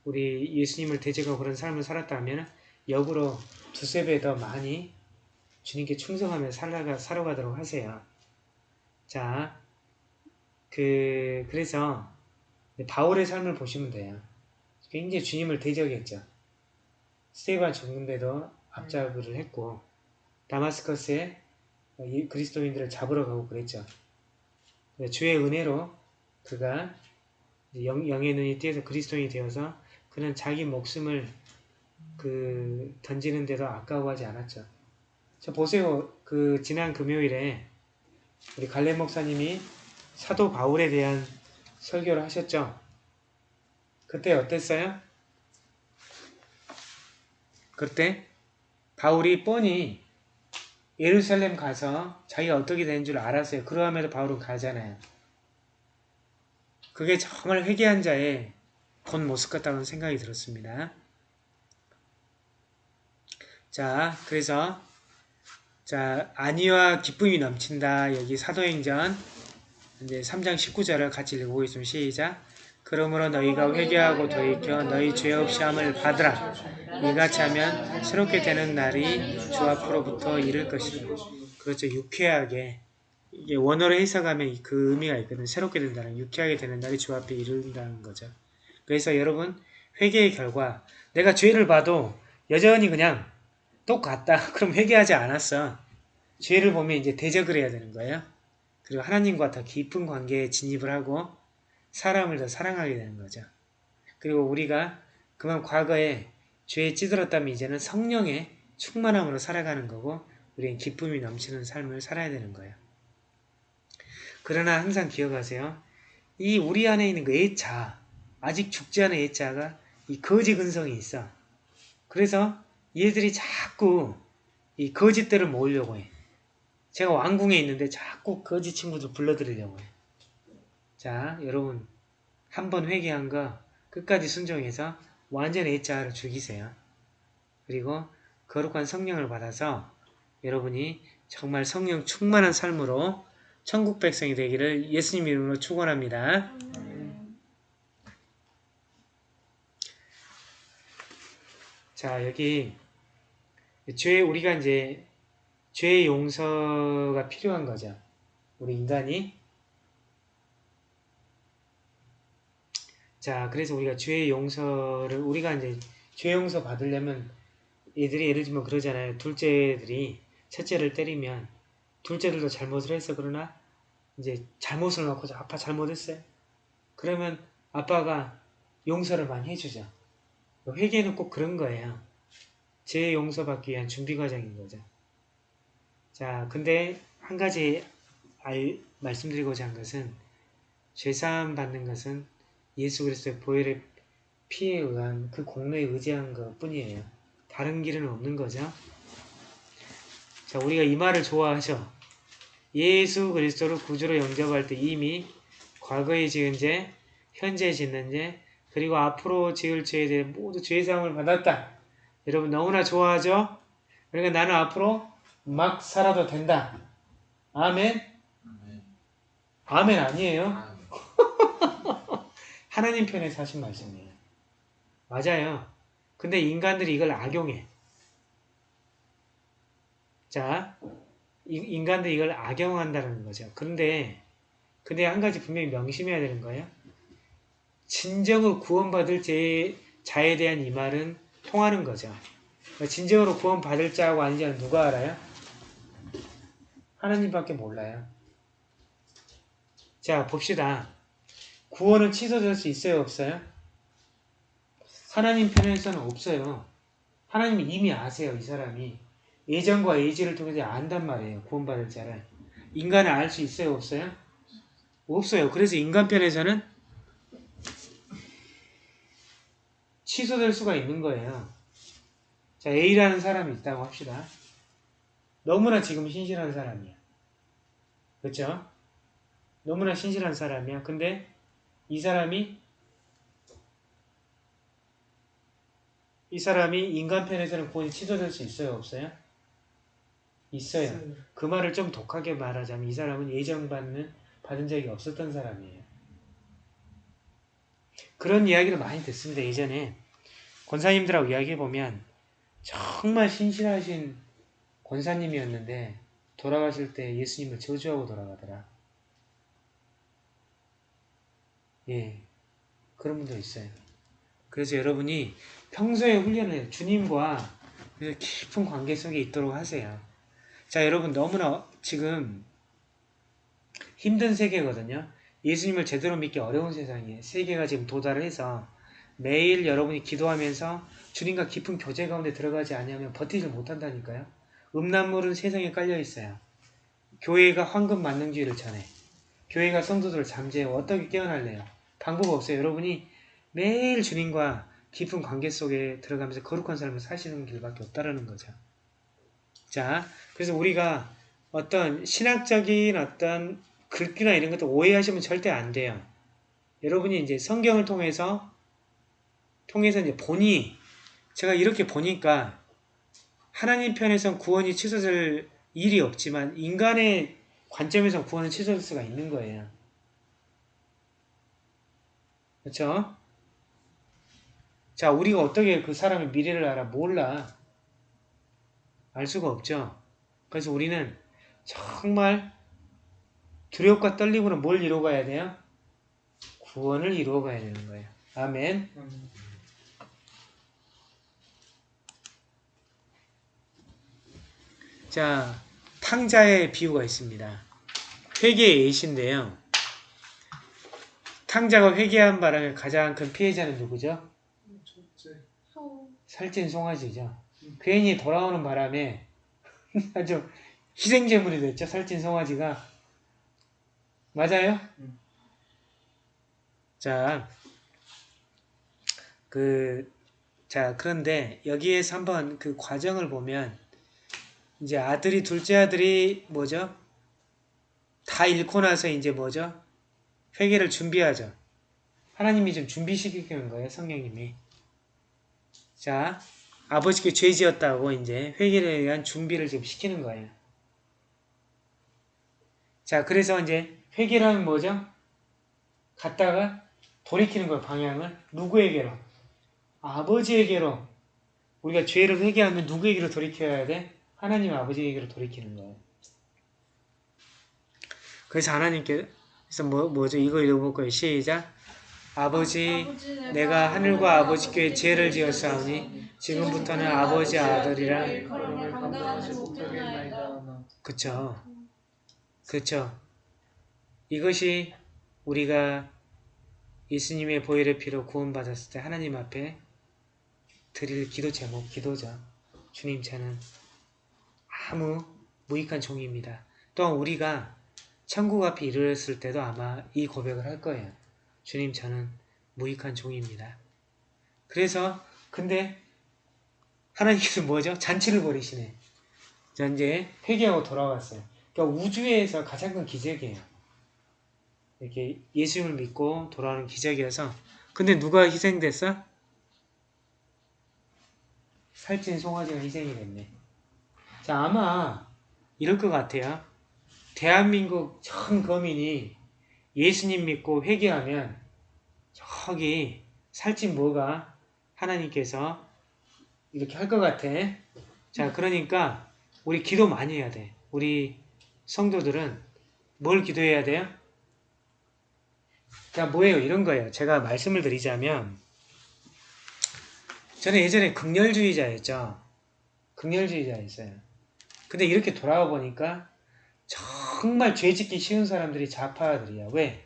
우리 예수님을 대적하고 그런 삶을 살았다면 역으로 두세 배 더 많이 주님께 충성하며 살아가, 살아가도록 하세요. 자, 그, 그래서 바울의 삶을 보시면 돼요. 굉장히 주님을 대적했죠. 스테반 정군대도 앞잡이를 했고 다마스커스에 그리스도인들을 잡으러 가고 그랬죠. 주의 은혜로 그가 영, 영의 눈이 띄어서 그리스도인이 되어서 그는 자기 목숨을 그 던지는데도 아까워하지 않았죠. 저 보세요. 그 지난 금요일에 우리 갈레 목사님이 사도 바울에 대한 설교를 하셨죠. 그때 어땠어요? 그때 바울이 뻔히 예루살렘 가서 자기가 어떻게 되는 줄 알았어요. 그러함에도 바울은 가잖아요. 그게 정말 회개한 자의 본 모습 같다는 생각이 들었습니다. 자, 그래서 자 안위와 기쁨이 넘친다. 여기 사도행전 이제 3장 19절을 같이 읽어보겠습니다. 시작. 그러므로 너희가 회개하고 돌이켜 너희 죄 없이 함을 받으라. 이같이 하면 새롭게 되는 날이 주 앞으로부터 이를 것이다. 그렇죠. 유쾌하게 이게 원어로 해석하면 그 의미가 있거든요. 새롭게 된다는 유쾌하게 되는 날이 주 앞에 이른다는 거죠. 그래서 여러분 회개의 결과 내가 죄를 봐도 여전히 그냥 똑같다. 그럼 회개하지 않았어. 죄를 보면 이제 대적을 해야 되는 거예요. 그리고 하나님과 더 깊은 관계에 진입을 하고 사람을 더 사랑하게 되는 거죠. 그리고 우리가 그만 과거에 죄에 찌들었다면 이제는 성령의 충만함으로 살아가는 거고 우리는 기쁨이 넘치는 삶을 살아야 되는 거예요. 그러나 항상 기억하세요. 이 우리 안에 있는 그 애자, 아직 죽지 않은 애자가 이 거지 근성이 있어. 그래서 얘들이 자꾸 이 거짓들을 모으려고 해. 제가 왕궁에 있는데 자꾸 거짓 친구들 불러들이려고 해. 자, 여러분 한번 회개한 거 끝까지 순종해서 완전 애자를 죽이세요. 그리고 거룩한 성령을 받아서 여러분이 정말 성령 충만한 삶으로 천국 백성이 되기를 예수님 이름으로 축원합니다. 자, 여기 죄 우리가 이제 죄의 용서가 필요한 거죠. 우리 인간이 자, 그래서 우리가 죄의 용서를 우리가 이제 죄 용서 받으려면 얘들이 예를 들면 그러잖아요. 둘째들이 첫째를 때리면 둘째들도 잘못을 했어. 그러나 이제 잘못을 놓고 아빠 잘못했어요. 그러면 아빠가 용서를 많이 해주죠. 회개는 꼭 그런 거예요. 죄 용서받기 위한 준비 과정인 거죠. 자, 근데 한 가지 알, 말씀드리고자 한 것은 죄사함 받는 것은 예수 그리스도의 보혈의 피에 의한 그 공로에 의지한 것 뿐이에요. 다른 길은 없는 거죠. 자, 우리가 이 말을 좋아하죠. 예수 그리스도를 구주로 영접할 때 이미 과거에 지은 죄, 현재 짓는 죄, 그리고 앞으로 지을 죄에 대해 모두 죄사함을 받았다. 여러분 너무나 좋아하죠? 그러니까 나는 앞으로 막 살아도 된다. 아멘? 아멘 아니에요? 하나님 편에서 하신 말씀이에요. 맞아요. 근데 인간들이 이걸 악용해. 자, 이- 인간들이 이걸 악용한다는 거죠. 그런데, 근데 한 가지 분명히 명심해야 되는 거예요. 진정으로 구원받을 제, 자에 대한 이 말은 통하는 거죠. 진정으로 구원받을 자하고 아닌 자는 누가 알아요? 하나님밖에 몰라요. 자, 봅시다. 구원은 취소될 수 있어요, 없어요? 하나님 편에서는 없어요. 하나님이 이미 아세요, 이 사람이. 예전과 예지를 통해서 안단 말이에요, 구원받을 자를. 인간을 알 수 있어요, 없어요? 없어요. 그래서 인간 편에서는 취소될 수가 있는 거예요. 자, A라는 사람이 있다고 합시다. 너무나 지금 신실한 사람이야. 그렇죠? 너무나 신실한 사람이야. 근데 이 사람이 이 사람이 인간 편에서는 구원이 취소될 수 있어요, 없어요? 있어요. 그 말을 좀 독하게 말하자면 이 사람은 예정받는 받은 적이 없었던 사람이에요. 그런 이야기를 많이 듣습니다. 예전에 권사님들하고 이야기해보면 정말 신실하신 권사님이었는데 돌아가실 때 예수님을 저주하고 돌아가더라. 예, 그런 분도 있어요. 그래서 여러분이 평소에 훈련을 해요. 주님과 깊은 관계 속에 있도록 하세요. 자, 여러분 너무나 지금 힘든 세계거든요. 예수님을 제대로 믿기 어려운 세상이에요. 세계가 지금 도달을 해서 매일 여러분이 기도하면서 주님과 깊은 교제 가운데 들어가지 않으면 버티질 못한다니까요. 음란물은 세상에 깔려 있어요. 교회가 황금 만능주의를 전해. 교회가 성도들을 잠재해 어떻게 깨어날래요? 방법 없어요. 여러분이 매일 주님과 깊은 관계 속에 들어가면서 거룩한 삶을 사시는 길밖에 없다라는 거죠. 자, 그래서 우리가 어떤 신학적인 어떤 글귀나 이런 것도 오해하시면 절대 안 돼요. 여러분이 이제 성경을 통해서 통해서 이제 보니 제가 이렇게 보니까 하나님 편에선 구원이 취소될 일이 없지만 인간의 관점에서 구원은 취소될 수가 있는 거예요. 그렇죠? 자, 우리가 어떻게 그 사람의 미래를 알아? 몰라. 알 수가 없죠. 그래서 우리는 정말 두렵과 떨림으로 뭘 이루어가야 돼요? 구원을 이루어가야 되는 거예요. 아멘. 자, 탕자의 비유가 있습니다. 회개의 예시인데요. 탕자가 회개한 바람에 가장 큰 피해자는 누구죠? 살찐 송아지죠. 괜히 돌아오는 바람에 아주 희생제물이 됐죠. 살찐 송아지가. 맞아요? 음. 자, 그, 자, 그런데 여기에서 한번 그 과정을 보면 이제 아들이, 둘째 아들이 뭐죠? 다 잃고 나서 이제 뭐죠? 회개를 준비하죠. 하나님이 좀 준비시키는 거예요, 성령님이. 자, 아버지께 죄 지었다고 이제 회개를 위한 준비를 지금 시키는 거예요. 자, 그래서 이제 회개를 하면 뭐죠? 갔다가 돌이키는 거예요, 방향을. 누구에게로? 아버지에게로. 우리가 죄를 회개하면 누구에게로 돌이켜야 돼? 하나님 아버지에게로 돌이키는 거예요. 그래서 하나님께 서 뭐, 뭐죠? 이거 읽어볼 거예요. 시작. 아버지, 내가 하늘과 아버지께 죄를 지었사오니 지금부터는 아버지 아들이라. 그쵸 그쵸 이것이 우리가 예수님의 보혈의 피로 구원받았을 때 하나님 앞에 드릴 기도 제목 기도죠 주님 저는 아무 무익한 종입니다 또한 우리가 천국 앞에 이르렀을 때도 아마 이 고백을 할 거예요 주님 저는 무익한 종입니다 그래서 근데 하나님께서 뭐죠? 잔치를 벌이시네. 자, 이제 회개하고 돌아왔어요. 그러니까 우주에서 가장 큰 기적이에요. 이렇게 예수님을 믿고 돌아오는 기적이어서 근데 누가 희생됐어? 살찐 송아지가 희생이 됐네. 자, 아마 이럴 것 같아요. 대한민국 전 거민이 예수님 믿고 회개하면 저기 살찐 뭐가 하나님께서 이렇게 할 것 같아. 자, 그러니까 우리 기도 많이 해야 돼. 우리 성도들은 뭘 기도해야 돼요? 자, 뭐예요? 이런 거예요. 제가 말씀을 드리자면 저는 예전에 극렬주의자였죠. 극렬주의자였어요. 근데 이렇게 돌아와 보니까 정말 죄 짓기 쉬운 사람들이 좌파들이야. 왜?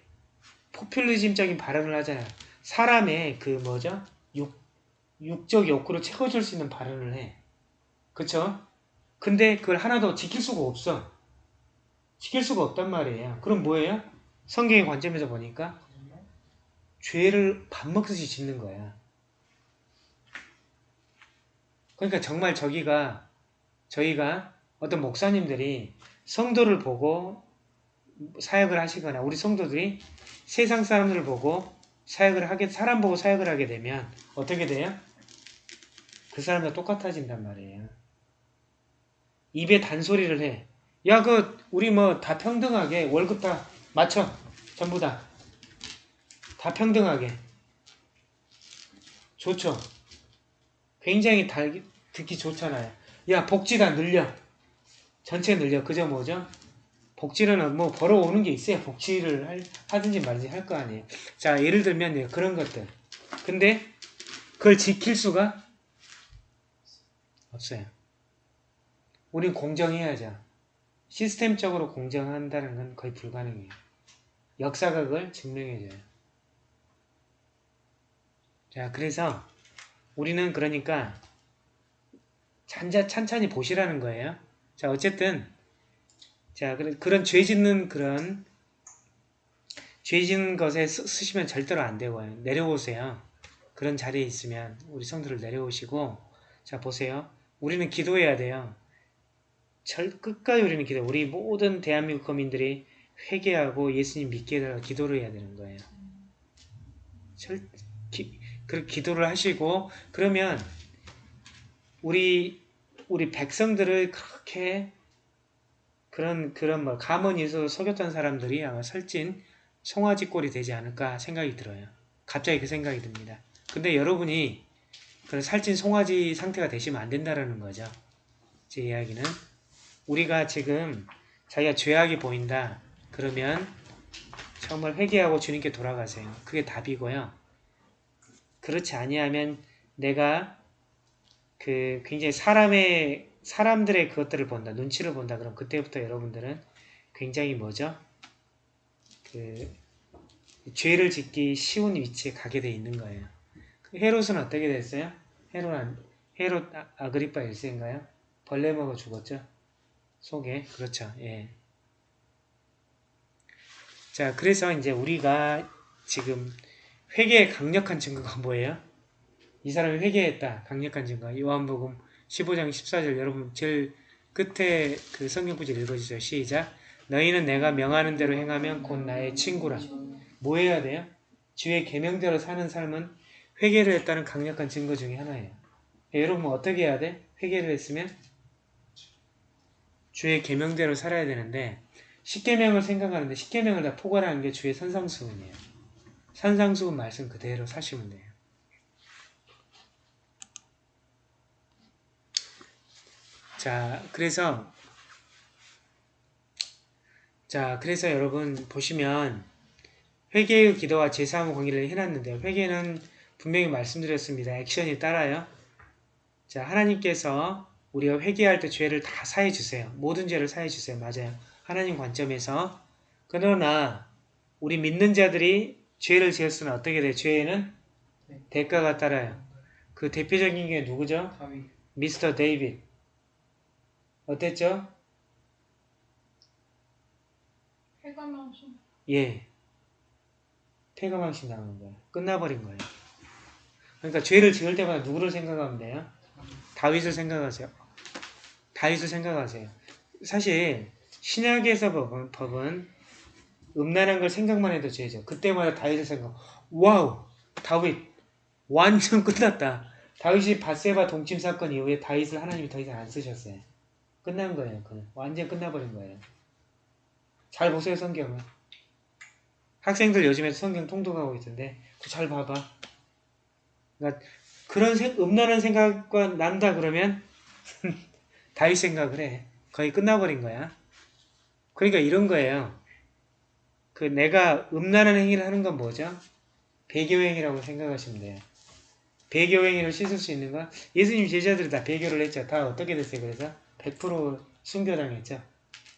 포퓰리즘적인 발언을 하잖아요. 사람의 그 뭐죠? 육, 육적 욕구를 채워줄 수 있는 발언을 해. 그쵸? 근데 그걸 하나도 지킬 수가 없어. 지킬 수가 없단 말이에요. 그럼 뭐예요? 성경의 관점에서 보니까 죄를 밥 먹듯이 짓는 거야. 그러니까 정말 저기가 저희가 어떤 목사님들이 성도를 보고 사역을 하시거나 우리 성도들이 세상 사람들을 보고 사역을 하게 사람 보고 사역을 하게 되면 어떻게 돼요? 그 사람과 똑같아진단 말이에요. 입에 단소리를 해. 야, 그 우리 뭐 다 평등하게 월급 다 맞춰. 전부 다. 다 평등하게. 좋죠. 굉장히 달, 듣기 좋잖아요. 야, 복지 다 늘려. 전체 늘려. 그저 뭐죠? 복지는 뭐 벌어오는 게 있어야 복지를 할, 하든지 말든지 할 거 아니에요. 자, 예를 들면 네, 그런 것들. 근데 그걸 지킬 수가 없어요. 우린 공정해야죠. 시스템적으로 공정한다는 건 거의 불가능해요. 역사가 그걸 증명해줘요. 자, 그래서 우리는 그러니까 찬자, 찬찬히 보시라는 거예요. 자, 어쨌든 자, 그런, 그런 죄 짓는 그런 죄 짓는 것에 쓰, 쓰시면 절대로 안 되고요. 내려오세요. 그런 자리에 있으면 우리 성도를 내려오시고 자, 보세요. 우리는 기도해야 돼요. 절 끝까지 우리는 기도. 우리 모든 대한민국 거민들이 회개하고 예수님 믿게 해달라 기도를 해야 되는 거예요. 절 기, 그 기도를 하시고 그러면 우리 우리 백성들을 그렇게 그런 그런 뭐 가문에서 속였던 사람들이 아마 설진 송아지 꼴이 되지 않을까 생각이 들어요. 갑자기 그 생각이 듭니다. 근데 여러분이 그런 살찐 송아지 상태가 되시면 안 된다는 거죠. 제 이야기는 우리가 지금 자기가 죄악이 보인다 그러면 정말 회개하고 주님께 돌아가세요. 그게 답이고요. 그렇지 아니하면 내가 그 굉장히 사람의 사람들의 그것들을 본다, 눈치를 본다. 그럼 그때부터 여러분들은 굉장히 뭐죠? 그 죄를 짓기 쉬운 위치에 가게 돼 있는 거예요. 그 헤롯은 어떻게 됐어요? 헤롯 안, 헤롯 아- 아그리파 1세인가요? 벌레 먹어 죽었죠? 속에 그렇죠. 예. 자, 그래서 이제 우리가 지금 회개의 강력한 증거가 뭐예요? 이 사람이 회개했다. 강력한 증거. 요한복음 15장 14절 여러분 제일 끝에 그 성경 구절 읽어주세요. 시작. 너희는 내가 명하는 대로 행하면 곧 나의 친구라. 뭐 해야 돼요? 주의 계명대로 사는 삶은 회개를 했다는 강력한 증거 중에 하나예요. 여러분 어떻게 해야 돼? 회개를 했으면 주의 계명대로 살아야 되는데 십계명을 생각하는데 십계명을 다 포괄하는 게 주의 선상수훈이에요. 선상수훈 말씀 그대로 사시면 돼요. 자, 그래서 자, 그래서 여러분 보시면 회개의 기도와 제사함 관계를 해놨는데요. 회개는 분명히 말씀드렸습니다. 액션이 따라요. 자, 하나님께서 우리가 회개할 때 죄를 다 사해 주세요. 모든 죄를 사해 주세요. 맞아요. 하나님 관점에서 그러나 우리 믿는 자들이 죄를 지었으면 어떻게 돼? 죄에는 대가가 따라요. 그 대표적인 게 누구죠? 미스터 데이빗. 어땠죠? 해가면서 예. 패가망신 당한 거예요. 끝나버린 거예요. 그러니까 죄를 지을 때마다 누구를 생각하면 돼요? 다윗을 생각하세요. 다윗을 생각하세요. 사실 신약에서 법은, 법은 음란한 걸 생각만 해도 죄죠. 그때마다 다윗을 생각. 와우, 다윗 완전 끝났다. 다윗이 밧세바 동침 사건 이후에 다윗을 하나님이 더 이상 안 쓰셨어요. 끝난 거예요. 그는 완전 끝나버린 거예요. 잘 보세요 성경을. 학생들 요즘에 성경 통독하고 있던데 잘 봐봐. 그러니까 그런 생, 음란한 생각과 난다 그러면 다윗 생각을 해. 거의 끝나버린 거야. 그러니까 이런 거예요. 그 내가 음란한 행위를 하는 건 뭐죠? 배교행위라고 생각하시면 돼요. 배교행위를 씻을 수 있는 건 예수님 제자들이 다 배교를 했죠. 다 어떻게 됐어요? 그래서 100% 순교당했죠.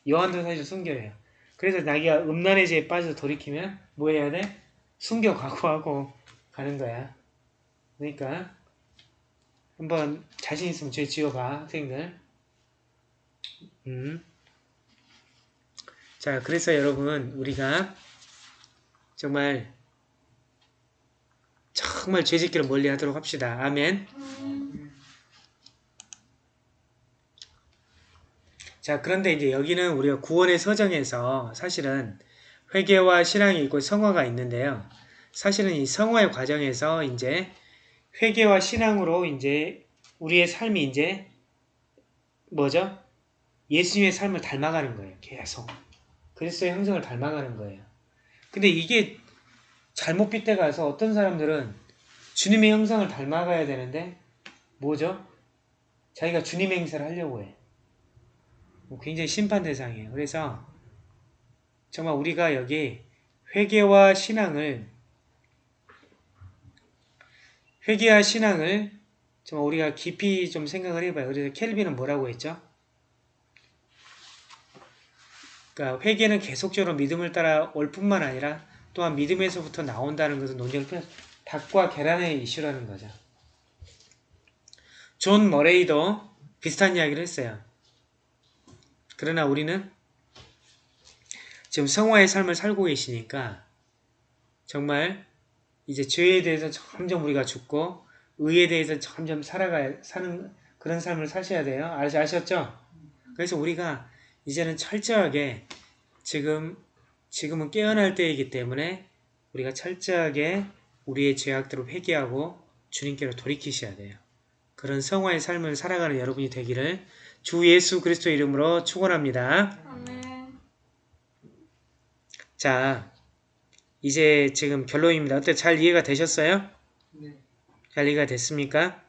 요한도 사실 순교예요. 그래서 자기가 음란의 죄에 빠져서 돌이키면 뭐 해야 돼? 순교 각오하고 가는 거야. 그러니까 한번 자신 있으면 죄 지어봐 학생들. 음. 자 그래서 여러분 우리가 정말 정말 죄짓기를 멀리하도록 합시다. 아멘. 자, 그런데 이제 여기는 우리가 구원의 서정에서 사실은 회개와 신앙이 있고 성화가 있는데요. 사실은 이 성화의 과정에서 이제 회개와 신앙으로 이제 우리의 삶이 이제 뭐죠? 예수님의 삶을 닮아가는 거예요. 계속. 그리스도의 형성을 닮아가는 거예요. 근데 이게 잘못 빗대가서 어떤 사람들은 주님의 형상을 닮아가야 되는데 뭐죠? 자기가 주님의 행사를 하려고 해. 뭐 굉장히 심판 대상이에요. 그래서 정말 우리가 여기 회개와 신앙을 회개와 신앙을 정말 우리가 깊이 좀 생각을 해봐요. 그래서 켈빈은 뭐라고 했죠? 그러니까 회개는 계속적으로 믿음을 따라 올 뿐만 아니라 또한 믿음에서부터 나온다는 것은 논쟁을 펴 닭과 계란의 이슈라는 거죠. 존 머레이도 비슷한 이야기를 했어요. 그러나 우리는 지금 성화의 삶을 살고 계시니까 정말 이제 죄에 대해서 점점 우리가 죽고 의에 대해서 점점 살아가야 사는 그런 삶을 사셔야 돼요. 아셨죠? 그래서 우리가 이제는 철저하게 지금 지금은 깨어날 때이기 때문에 우리가 철저하게 우리의 죄악들을 회개하고 주님께로 돌이키셔야 돼요. 그런 성화의 삶을 살아가는 여러분이 되기를 주 예수 그리스도 이름으로 축원합니다. 자, 이제 지금 결론입니다. 어때 잘 이해가 되셨어요? 네. 잘 이해가 됐습니까?